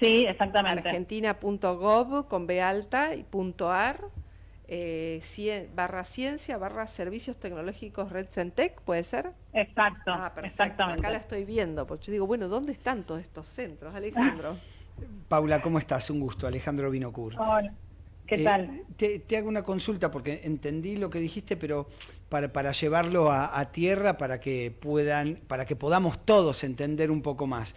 Sí, exactamente. Argentina.gov con B alta y punto ar, barra ciencia, barra servicios tecnológicos Red Centec, ¿puede ser? Exacto, ah, exactamente. Acá la estoy viendo, porque yo digo, bueno, ¿dónde están todos estos centros, Alejandro? Paula, ¿cómo estás? Un gusto, Alejandro Vinocur. Hola. ¿Qué eh, tal? Te, hago una consulta porque entendí lo que dijiste, pero para, para llevarlo a, tierra para que puedan, para que podamos todos entender un poco más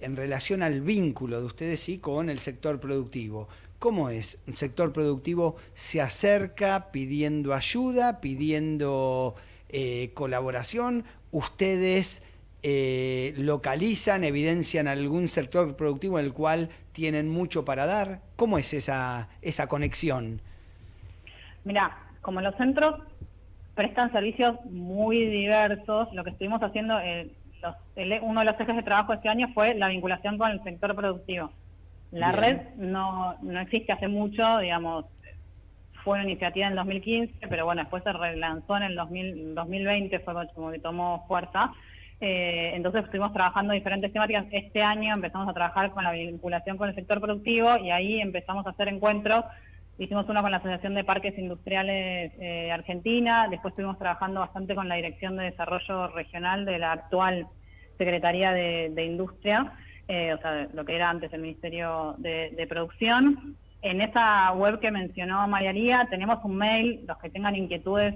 en relación al vínculo de ustedes y con el sector productivo. ¿Cómo es? ¿Un sector productivo se acerca pidiendo ayuda, pidiendo eh, colaboración? ¿Ustedes eh, localizan, evidencian algún sector productivo en el cual tienen mucho para dar? ¿Cómo es esa, esa conexión? Mira, como los centros prestan servicios muy diversos, lo que estuvimos haciendo, eh, uno de los ejes de trabajo este año fue la vinculación con el sector productivo. La red no, no existe hace mucho, digamos, fue una iniciativa en 2015, pero bueno, después se relanzó en el 2020, fue como que tomó fuerza. Eh, entonces estuvimos trabajando diferentes temáticas. Este año empezamos a trabajar con la vinculación con el sector productivo y ahí empezamos a hacer encuentros. Hicimos uno con la Asociación de Parques Industriales eh, Argentina, después estuvimos trabajando bastante con la Dirección de Desarrollo Regional de la actual Secretaría de, Industria, eh, o sea, lo que era antes el Ministerio de, Producción. En esa web que mencionó María Lía tenemos un mail, los que tengan inquietudes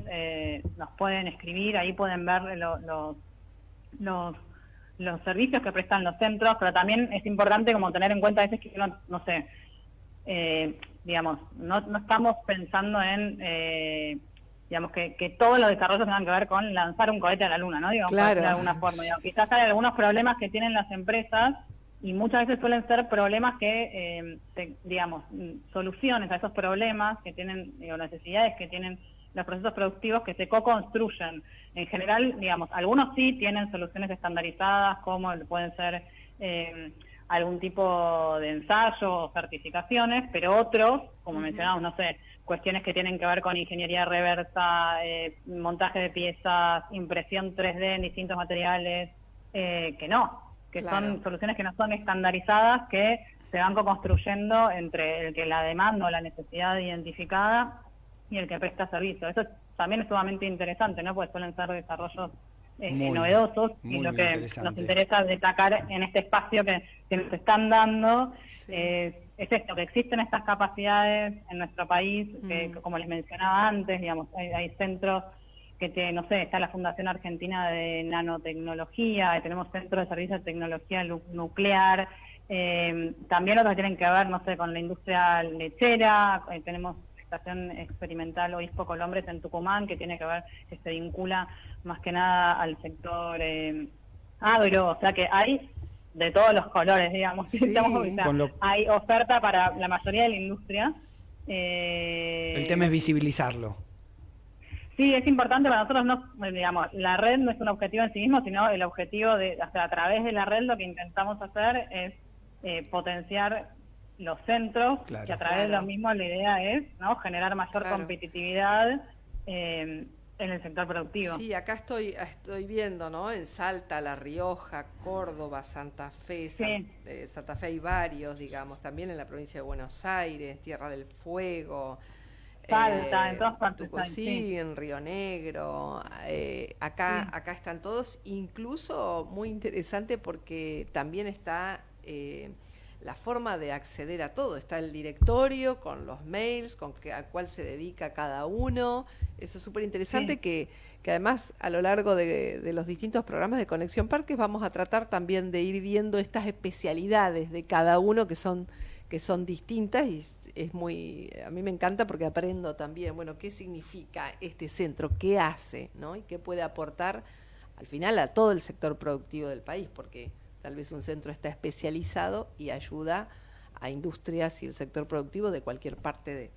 nos pueden escribir, ahí pueden ver los los, los servicios que prestan los centros, pero también es importante como tener en cuenta a veces que no, no sé, eh, digamos, no, no estamos pensando en, eh, digamos, que, que todos los desarrollos tengan que ver con lanzar un cohete a la luna, ¿no? Digamos, claro. de alguna forma. quizás hay algunos problemas que tienen las empresas y muchas veces suelen ser problemas que, eh, digamos, soluciones a esos problemas que tienen, o necesidades que tienen los procesos productivos que se co-construyen. En general, digamos, algunos sí tienen soluciones estandarizadas, como pueden ser eh, algún tipo de ensayo o certificaciones, pero otros, como mencionamos, no sé, cuestiones que tienen que ver con ingeniería reversa, eh, montaje de piezas, impresión 3D en distintos materiales, eh, que no, que son soluciones que no son estandarizadas, que se van co-construyendo entre el que la demanda o la necesidad identificada y el que presta servicio. Eso también es sumamente interesante, ¿no? Porque suelen ser desarrollos eh, novedosos y lo que nos interesa destacar en este espacio que, nos están dando es esto, que existen estas capacidades en nuestro país, que mm. como les mencionaba antes, digamos, hay, centros que, te, no sé, está la Fundación Argentina de Nanotecnología, tenemos centros de servicio de tecnología nuclear, eh, también otros que tienen que ver, no sé, con la industria lechera, eh, tenemos estación experimental Obispo Colombres en Tucumán, que tiene que ver, que se vincula más que nada al sector eh, agro, o sea que hay de todos los colores, digamos. Hay oferta para la mayoría de la industria. Eh, el tema es visibilizarlo. Sí, es importante para nosotros, no, digamos, la red no es un objetivo en sí mismo, sino el objetivo de, o sea, a través de la red lo que intentamos hacer es eh, potenciar los centros, que a través de lo mismo la idea es ¿no? generar mayor competitividad eh, en el sector productivo. Sí, acá estoy, estoy viendo, ¿no? En Salta, La Rioja, Córdoba, Santa Fe, eh, Santa Fe hay varios, digamos, también en la provincia de Buenos Aires, Tierra del Fuego. Salta, en todas partes. sí, en Río Negro. Eh, acá, acá están todos, incluso muy interesante porque también está eh, la forma de acceder a todo. Está el directorio con los mails, con que, a cuál se dedica cada uno. Eso es súper interesante que, que, además a lo largo de, de, los distintos programas de Conexión Parques vamos a tratar también de ir viendo estas especialidades de cada uno que son, que son distintas y es muy, a mí me encanta porque aprendo también, bueno, qué significa este centro, qué hace, ¿no? Y qué puede aportar al final a todo el sector productivo del país, porque tal vez un centro está especializado y ayuda a industrias y el sector productivo de cualquier parte de,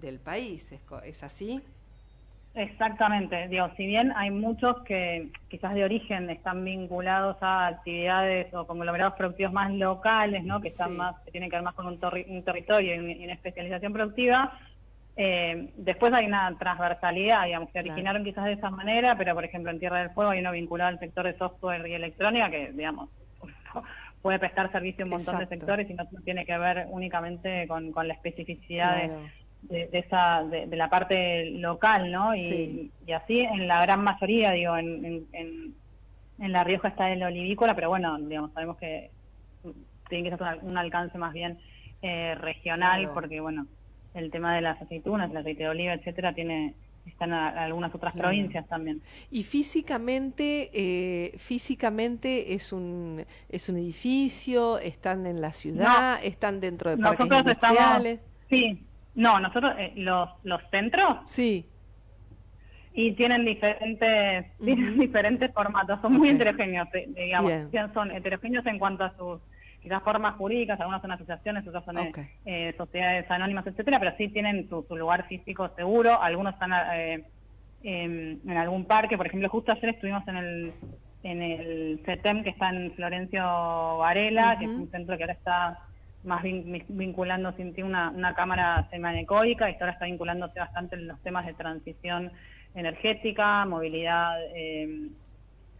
del país. ¿Es, así? Exactamente, digo, si bien hay muchos que quizás de origen están vinculados a actividades o conglomerados productivos más locales, ¿no? que están más, que tienen que ver más con un, territorio y, una especialización productiva, eh, después hay una transversalidad, digamos, que originaron quizás de esa manera, pero por ejemplo en Tierra del Fuego hay uno vinculado al sector de software y electrónica que, digamos, puede prestar servicio a un montón de sectores y no, tiene que ver únicamente con, la especificidad de de, esa de, la parte local, ¿no? Y, así en la gran mayoría, digo, en, en, en, La Rioja está el olivícola, pero bueno, digamos, sabemos que tiene que ser un, alcance más bien eh, regional, porque bueno, el tema de las aceitunas, el aceite de oliva, etcétera, tiene están en algunas otras provincias también. Y físicamente, eh, físicamente es un es un edificio, están en la ciudad, están dentro de parques industriales. sí, no, nosotros, eh, los, los centros. Sí. Y tienen diferentes, diferentes formatos, son muy heterogéneos, eh, digamos. Son heterogéneos en cuanto a sus quizás formas jurídicas, algunas son asociaciones, otras son eh, sociedades anónimas, etcétera, pero sí tienen su, lugar físico seguro. Algunos están en, algún parque, por ejemplo, justo ayer estuvimos en el en el CETEM que está en Florencio Varela, que es un centro que ahora está más vinculando sin una, una cámara semanecoica y ahora está vinculándose bastante en los temas de transición energética, movilidad eh,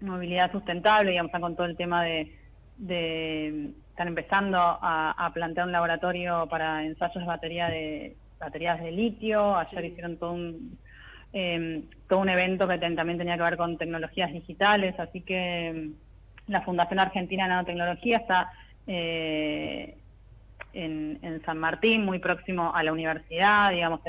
movilidad sustentable, digamos, con todo el tema de, de están empezando a, plantear un laboratorio para ensayos de batería de baterías de litio, ayer hicieron todo un em, todo un evento que también tenía que ver con tecnologías digitales, así que em, la Fundación Argentina de Nanotecnología está eh, en, San Martín, muy próximo a la universidad, digamos,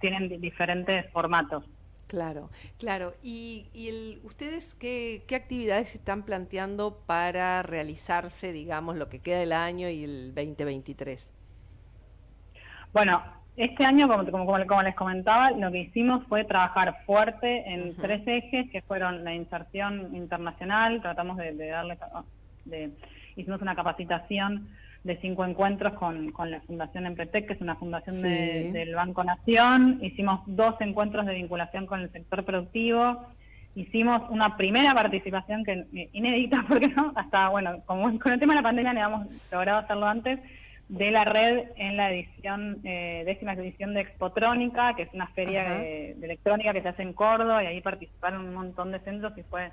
tienen diferentes formatos. Claro, claro. ¿Y, y ustedes qué, qué, actividades están planteando para realizarse, digamos, lo que queda del año y el 2023? Bueno, este año, como, como, les comentaba, lo que hicimos fue trabajar fuerte en tres ejes, que fueron la inserción internacional, tratamos de, de darle, de, hicimos una capacitación de cinco encuentros con, con la Fundación Empretec, que es una fundación del Banco Nación. Hicimos dos encuentros de vinculación con el sector productivo. Hicimos una primera participación que eh, inédita, porque no, hasta, bueno, como con el tema de la pandemia no habíamos logrado hacerlo antes, de la red en la edición, eh, décima edición de Expotrónica, que es una feria de, electrónica que se hace en Córdoba, y ahí participaron un montón de centros y fue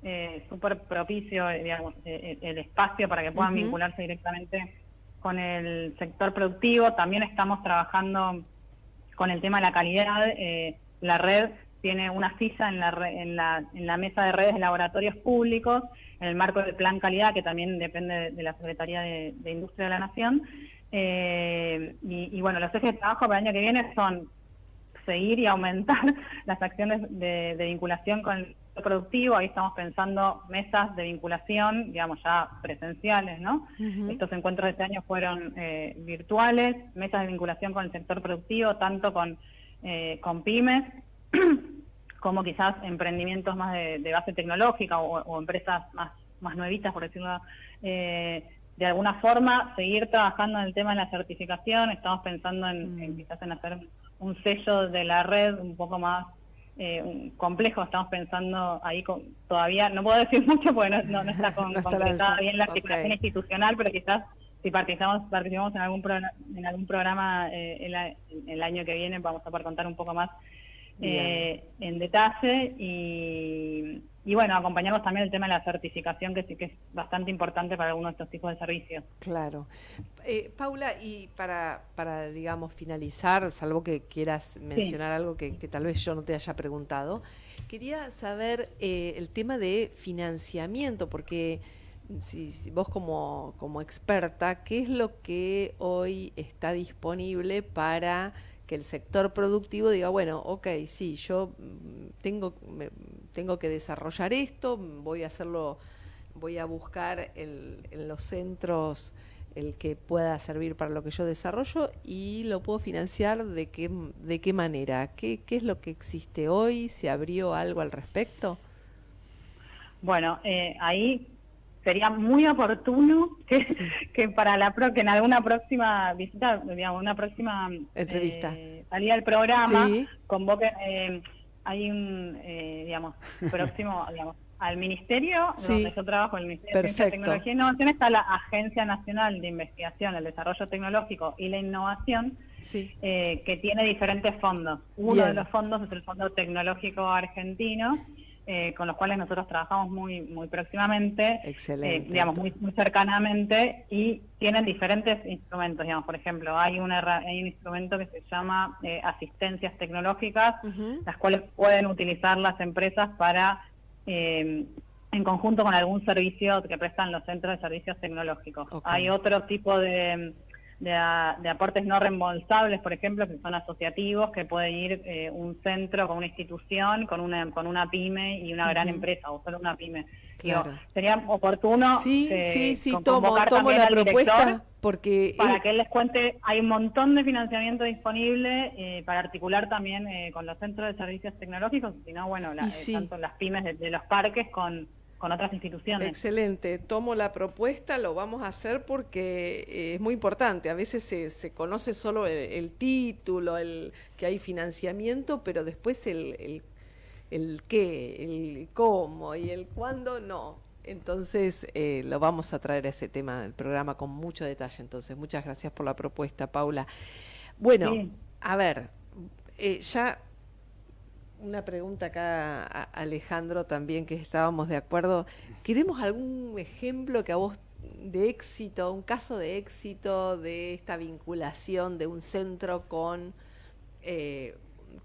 eh, súper propicio, eh, digamos, eh, el espacio para que puedan vincularse directamente con el sector productivo. También estamos trabajando con el tema de la calidad. la red tiene una silla en la, en, la, en la mesa de redes de laboratorios públicos, en el marco del plan calidad, que también depende de, la Secretaría de, Industria de la Nación. y, bueno, los ejes de trabajo para el año que viene son seguir y aumentar las acciones de, de vinculación con productivo, ahí estamos pensando mesas de vinculación, digamos ya presenciales, ¿no? Estos encuentros de este año fueron eh, virtuales, mesas de vinculación con el sector productivo, tanto con, eh, con pymes, como quizás emprendimientos más de, base tecnológica o, empresas más, más nuevitas, por decirlo eh, de alguna forma, seguir trabajando en el tema de la certificación, estamos pensando en, en quizás en hacer un sello de la red un poco más eh, complejo, estamos pensando ahí todavía, no puedo decir mucho porque no, está con, concretada bien la articulación institucional, pero quizás si participamos, participamos en algún programa, en algún programa eh, el, año que viene vamos a poder contar un poco más en detalle y, y bueno, acompañamos también el tema de la certificación, que sí que es bastante importante para algunos de estos tipos de servicios. Claro. Eh, Paula, y para, para, digamos, finalizar, salvo que quieras mencionar algo que, tal vez yo no te haya preguntado, quería saber eh, el tema de financiamiento, porque si, vos como, como experta, ¿qué es lo que hoy está disponible para que el sector productivo diga, bueno, ok, sí, yo mm, tengo, tengo que desarrollar esto, voy a hacerlo, voy a buscar en los centros el que pueda servir para lo que yo desarrollo y lo puedo financiar de qué, de qué manera, ¿Qué, qué es lo que existe hoy, se abrió algo al respecto. Bueno, eh, ahí sería muy oportuno que, que para la pro, que en alguna próxima visita, digamos, una próxima entrevista, eh, salida del programa, convoquen, eh, hay un, eh, digamos, próximo, digamos, al ministerio, donde yo trabajo, el Ministerio de Ciencia, Tecnología e Innovación, está la Agencia Nacional de Investigación, el Desarrollo Tecnológico y la Innovación, eh, que tiene diferentes fondos. Uno de los fondos es el Fondo Tecnológico Argentino, eh, con los cuales nosotros trabajamos muy muy próximamente, eh, digamos muy, muy cercanamente y tienen diferentes instrumentos, digamos, por ejemplo, hay, una, hay un instrumento que se llama eh, asistencias tecnológicas, las cuales pueden utilizar las empresas para en conjunto con algún servicio que prestan los centros de servicios tecnológicos. Hay otro tipo de de, aportes no reembolsables, por ejemplo, que son asociativos, que puede ir eh, un centro con una institución, con una, con una pyme y una gran empresa, o solo una pyme. sería oportuno sí, sí, sí, tomo, tomo la propuesta porque para que él les cuente, hay un montón de financiamiento disponible eh, para articular también eh, con los centros de servicios tecnológicos, si no, bueno, tanto las pymes de los parques con con otras instituciones. Excelente, tomo la propuesta, lo vamos a hacer porque eh, es muy importante. A veces se, se conoce solo el, título, el que hay financiamiento, pero después el, el, el, qué, el cómo y el cuándo no. Entonces eh, lo vamos a traer a ese tema del programa con mucho detalle. Entonces, muchas gracias por la propuesta, Paula. Bueno, a ver, eh, ya una pregunta acá, a Alejandro, también, que estábamos de acuerdo. ¿Queremos algún ejemplo que a vos de éxito, un caso de éxito de esta vinculación de un centro con, eh,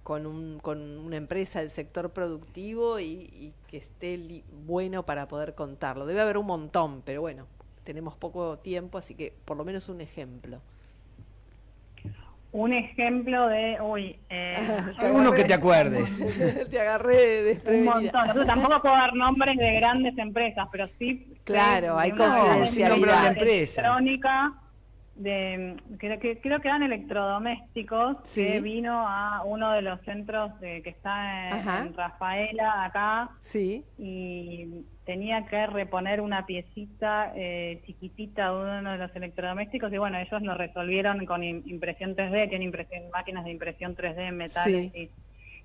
con, un, con, una empresa del sector productivo y, que esté bueno para poder contarlo? Debe haber un montón, pero bueno, tenemos poco tiempo, así que por lo menos un ejemplo un ejemplo de, uy, eh, alguno que te acuerdes. te agarré de Un montón. tampoco puedo dar nombres de grandes empresas, pero sí. Claro, hay confidencialidad. de empresa. Electrónica, de, creo que creo que eran electrodomésticos que vino a uno de los centros de, que está en, Rafaela acá sí. y tenía que reponer una piecita eh, chiquitita de uno de los electrodomésticos y bueno, ellos lo resolvieron con impresión 3D, tienen impresión, máquinas de impresión 3D en metales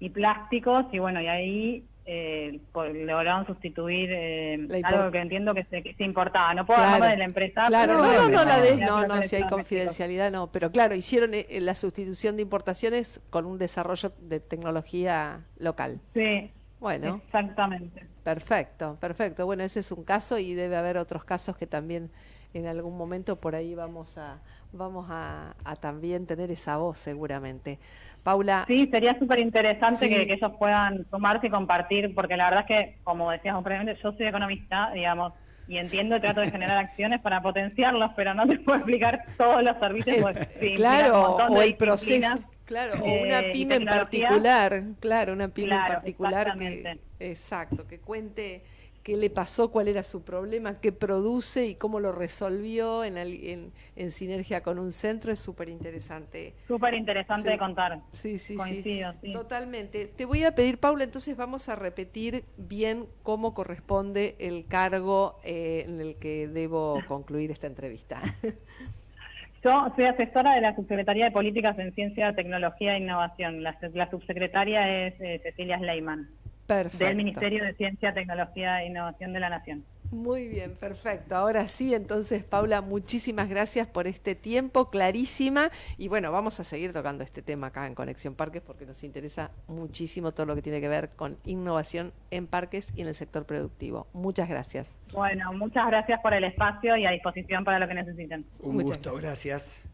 y, plásticos y bueno, y ahí eh, lograron sustituir eh, algo que entiendo que se, que se importaba. No puedo hablar de la empresa. Claro, no, no, la de, no, no, si hay confidencialidad, no. Pero claro, hicieron eh, la sustitución de importaciones con un desarrollo de tecnología local. Sí. Bueno. Exactamente. Perfecto, perfecto. Bueno, ese es un caso y debe haber otros casos que también en algún momento por ahí vamos a vamos a, también tener esa voz seguramente. Paula. Sí, sería súper interesante que, ellos puedan tomarse y compartir, porque la verdad es que, como decíamos previamente, yo soy economista, digamos, y entiendo y trato de generar acciones para potenciarlos, pero no te puedo explicar todos los servicios. claro, o el proceso Claro, o una eh, pyme en particular, claro, una pyme en particular que, exacto, que cuente qué le pasó, cuál era su problema, qué produce y cómo lo resolvió en, en, en sinergia con un centro, es súper interesante. Súper interesante de contar. Sí, sí, sí, Totalmente. Te voy a pedir, Paula, entonces vamos a repetir bien cómo corresponde el cargo eh, en el que debo concluir esta entrevista. Yo soy asesora de la Subsecretaría de Políticas en Ciencia, Tecnología e Innovación. La, subsecretaria es eh, Cecilia Sleiman. Perfecto. Del Ministerio de Ciencia, Tecnología e Innovación de la Nación. Muy bien, perfecto. Ahora sí, entonces, Paula, muchísimas gracias por este tiempo, clarísima. Y bueno, vamos a seguir tocando este tema acá en Conexión Parques porque nos interesa muchísimo todo lo que tiene que ver con innovación en parques y en el sector productivo. Muchas gracias. Bueno, muchas gracias por el espacio y a disposición para lo que necesiten. Un gusto, gracias.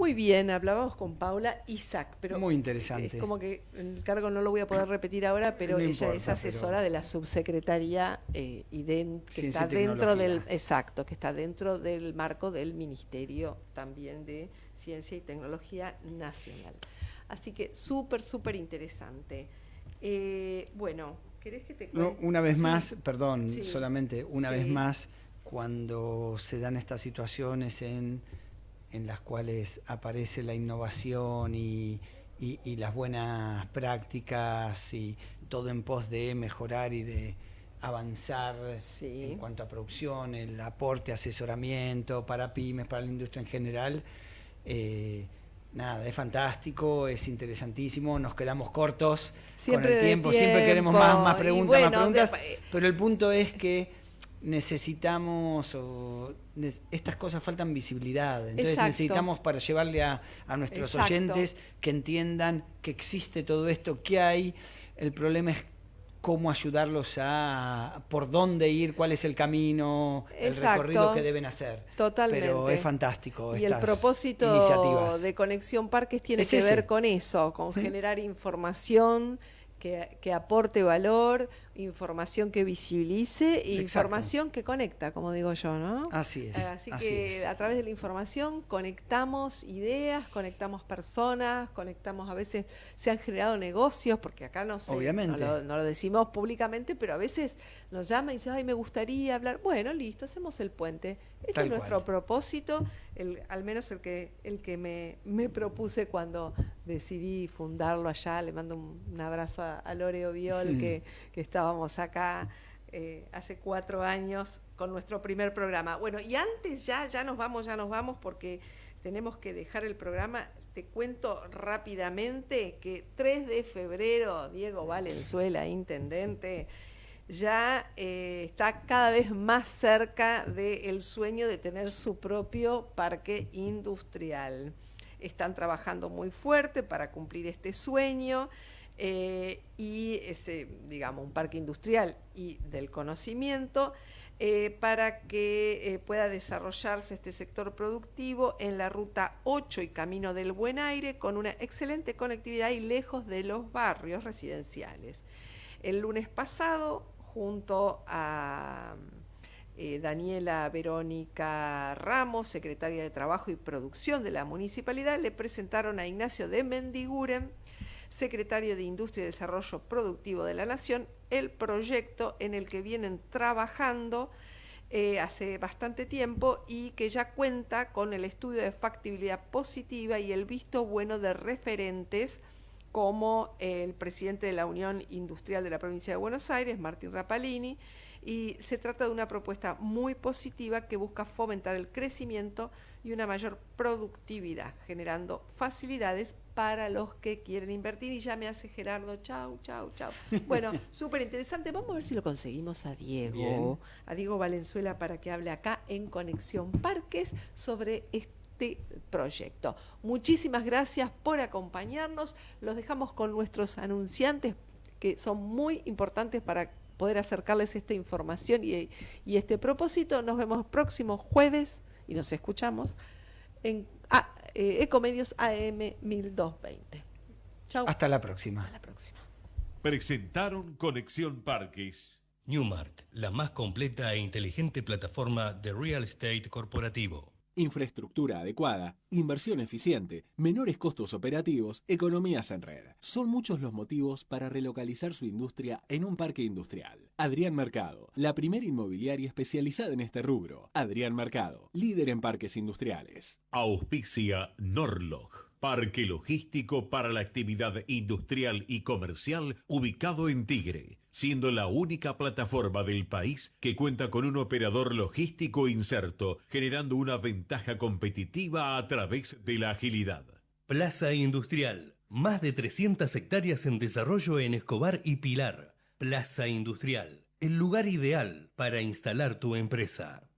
Muy bien, hablábamos con Paula Isaac, pero muy interesante. Es como que el cargo no lo voy a poder repetir ahora, pero ella es asesora de la subsecretaría eh, y que está dentro del exacto, que está dentro del marco del Ministerio también de Ciencia y Tecnología Nacional. Así que súper, súper interesante. Eh, bueno, ¿querés que te una vez más, perdón, solamente una vez más, cuando se dan estas situaciones en en las cuales aparece la innovación y, las buenas prácticas y todo en pos de mejorar y de avanzar en cuanto a producción, el aporte, asesoramiento para pymes, para la industria en general. Eh, nada, es fantástico, es interesantísimo, nos quedamos cortos con el tiempo, siempre queremos más, más preguntas, más preguntas, pero el punto es que necesitamos o estas cosas faltan visibilidad. Entonces necesitamos para llevarle a, nuestros oyentes que entiendan que existe todo esto que hay. El problema es cómo ayudarlos a por dónde ir cuál es el camino el recorrido que deben hacer. Totalmente. Pero es fantástico y el propósito de conexión parques tiene que ver con eso con generar información que, aporte valor, información que visibilice e información que conecta, como digo yo, ¿no? Así es. Así, que a través de la información conectamos ideas, conectamos personas, conectamos, a veces se han generado negocios, porque acá no sé, Obviamente. No, lo, decimos públicamente, pero a veces nos llama y dice, ay, me gustaría hablar. Bueno, listo, hacemos el puente. Este es nuestro propósito, el, al menos el que, el que me, me propuse cuando decidí fundarlo allá. Le mando un, abrazo a, Loreo Viol, que, que, estábamos acá eh, hace cuatro años con nuestro primer programa. Bueno, y antes ya, ya nos vamos, ya nos vamos porque tenemos que dejar el programa. Te cuento rápidamente que 3 de febrero, Diego Valenzuela, intendente, ya eh, está cada vez más cerca del sueño de tener su propio parque industrial están trabajando muy fuerte para cumplir este sueño. Eh, y ese, digamos, un parque industrial y del conocimiento eh, para que eh, pueda desarrollarse este sector productivo en la ruta 8 y Camino del Buen Aire con una excelente conectividad y lejos de los barrios residenciales. El lunes pasado, junto a Daniela Verónica Ramos, secretaria de Trabajo y Producción de la Municipalidad, le presentaron a Ignacio de Mendiguren, secretario de Industria y Desarrollo Productivo de la Nación, el proyecto en el que vienen trabajando eh, hace bastante tiempo y que ya cuenta con el estudio de factibilidad positiva y el visto bueno de referentes como el presidente de la Unión Industrial de la provincia de Buenos Aires, Martín Rapalini, y se trata de una propuesta muy positiva que busca fomentar el crecimiento y una mayor productividad, generando facilidades para los que quieren invertir. Y ya me hace Gerardo, chau, chau, chau. Bueno, súper interesante. Vamos a ver si lo conseguimos a Diego, a Diego Valenzuela, para que hable acá en Conexión Parques sobre este proyecto. Muchísimas gracias por acompañarnos. Los dejamos con nuestros anunciantes que son muy importantes para poder acercarles esta información y, este propósito. Nos vemos próximo jueves y nos escuchamos en ah, eh, Ecomedios AM 1220. Chao. Hasta la próxima. Hasta la próxima. Presentaron Conexión Parques. Newmark, la más completa e inteligente plataforma de real estate corporativo. Infraestructura adecuada, inversión eficiente, menores costos operativos, economías en red. Son muchos los motivos para relocalizar su industria en un parque industrial. Adrián Mercado, la primera inmobiliaria especializada en este rubro. Adrián Mercado, líder en parques industriales. Auspicia Norlog Parque logístico para la actividad industrial y comercial ubicado en Tigre, siendo la única plataforma del país que cuenta con un operador logístico inserto, generando una ventaja competitiva a través de la agilidad. Plaza Industrial, más de 300 hectáreas en desarrollo en Escobar y Pilar. Plaza Industrial el lugar ideal para instalar tu empresa.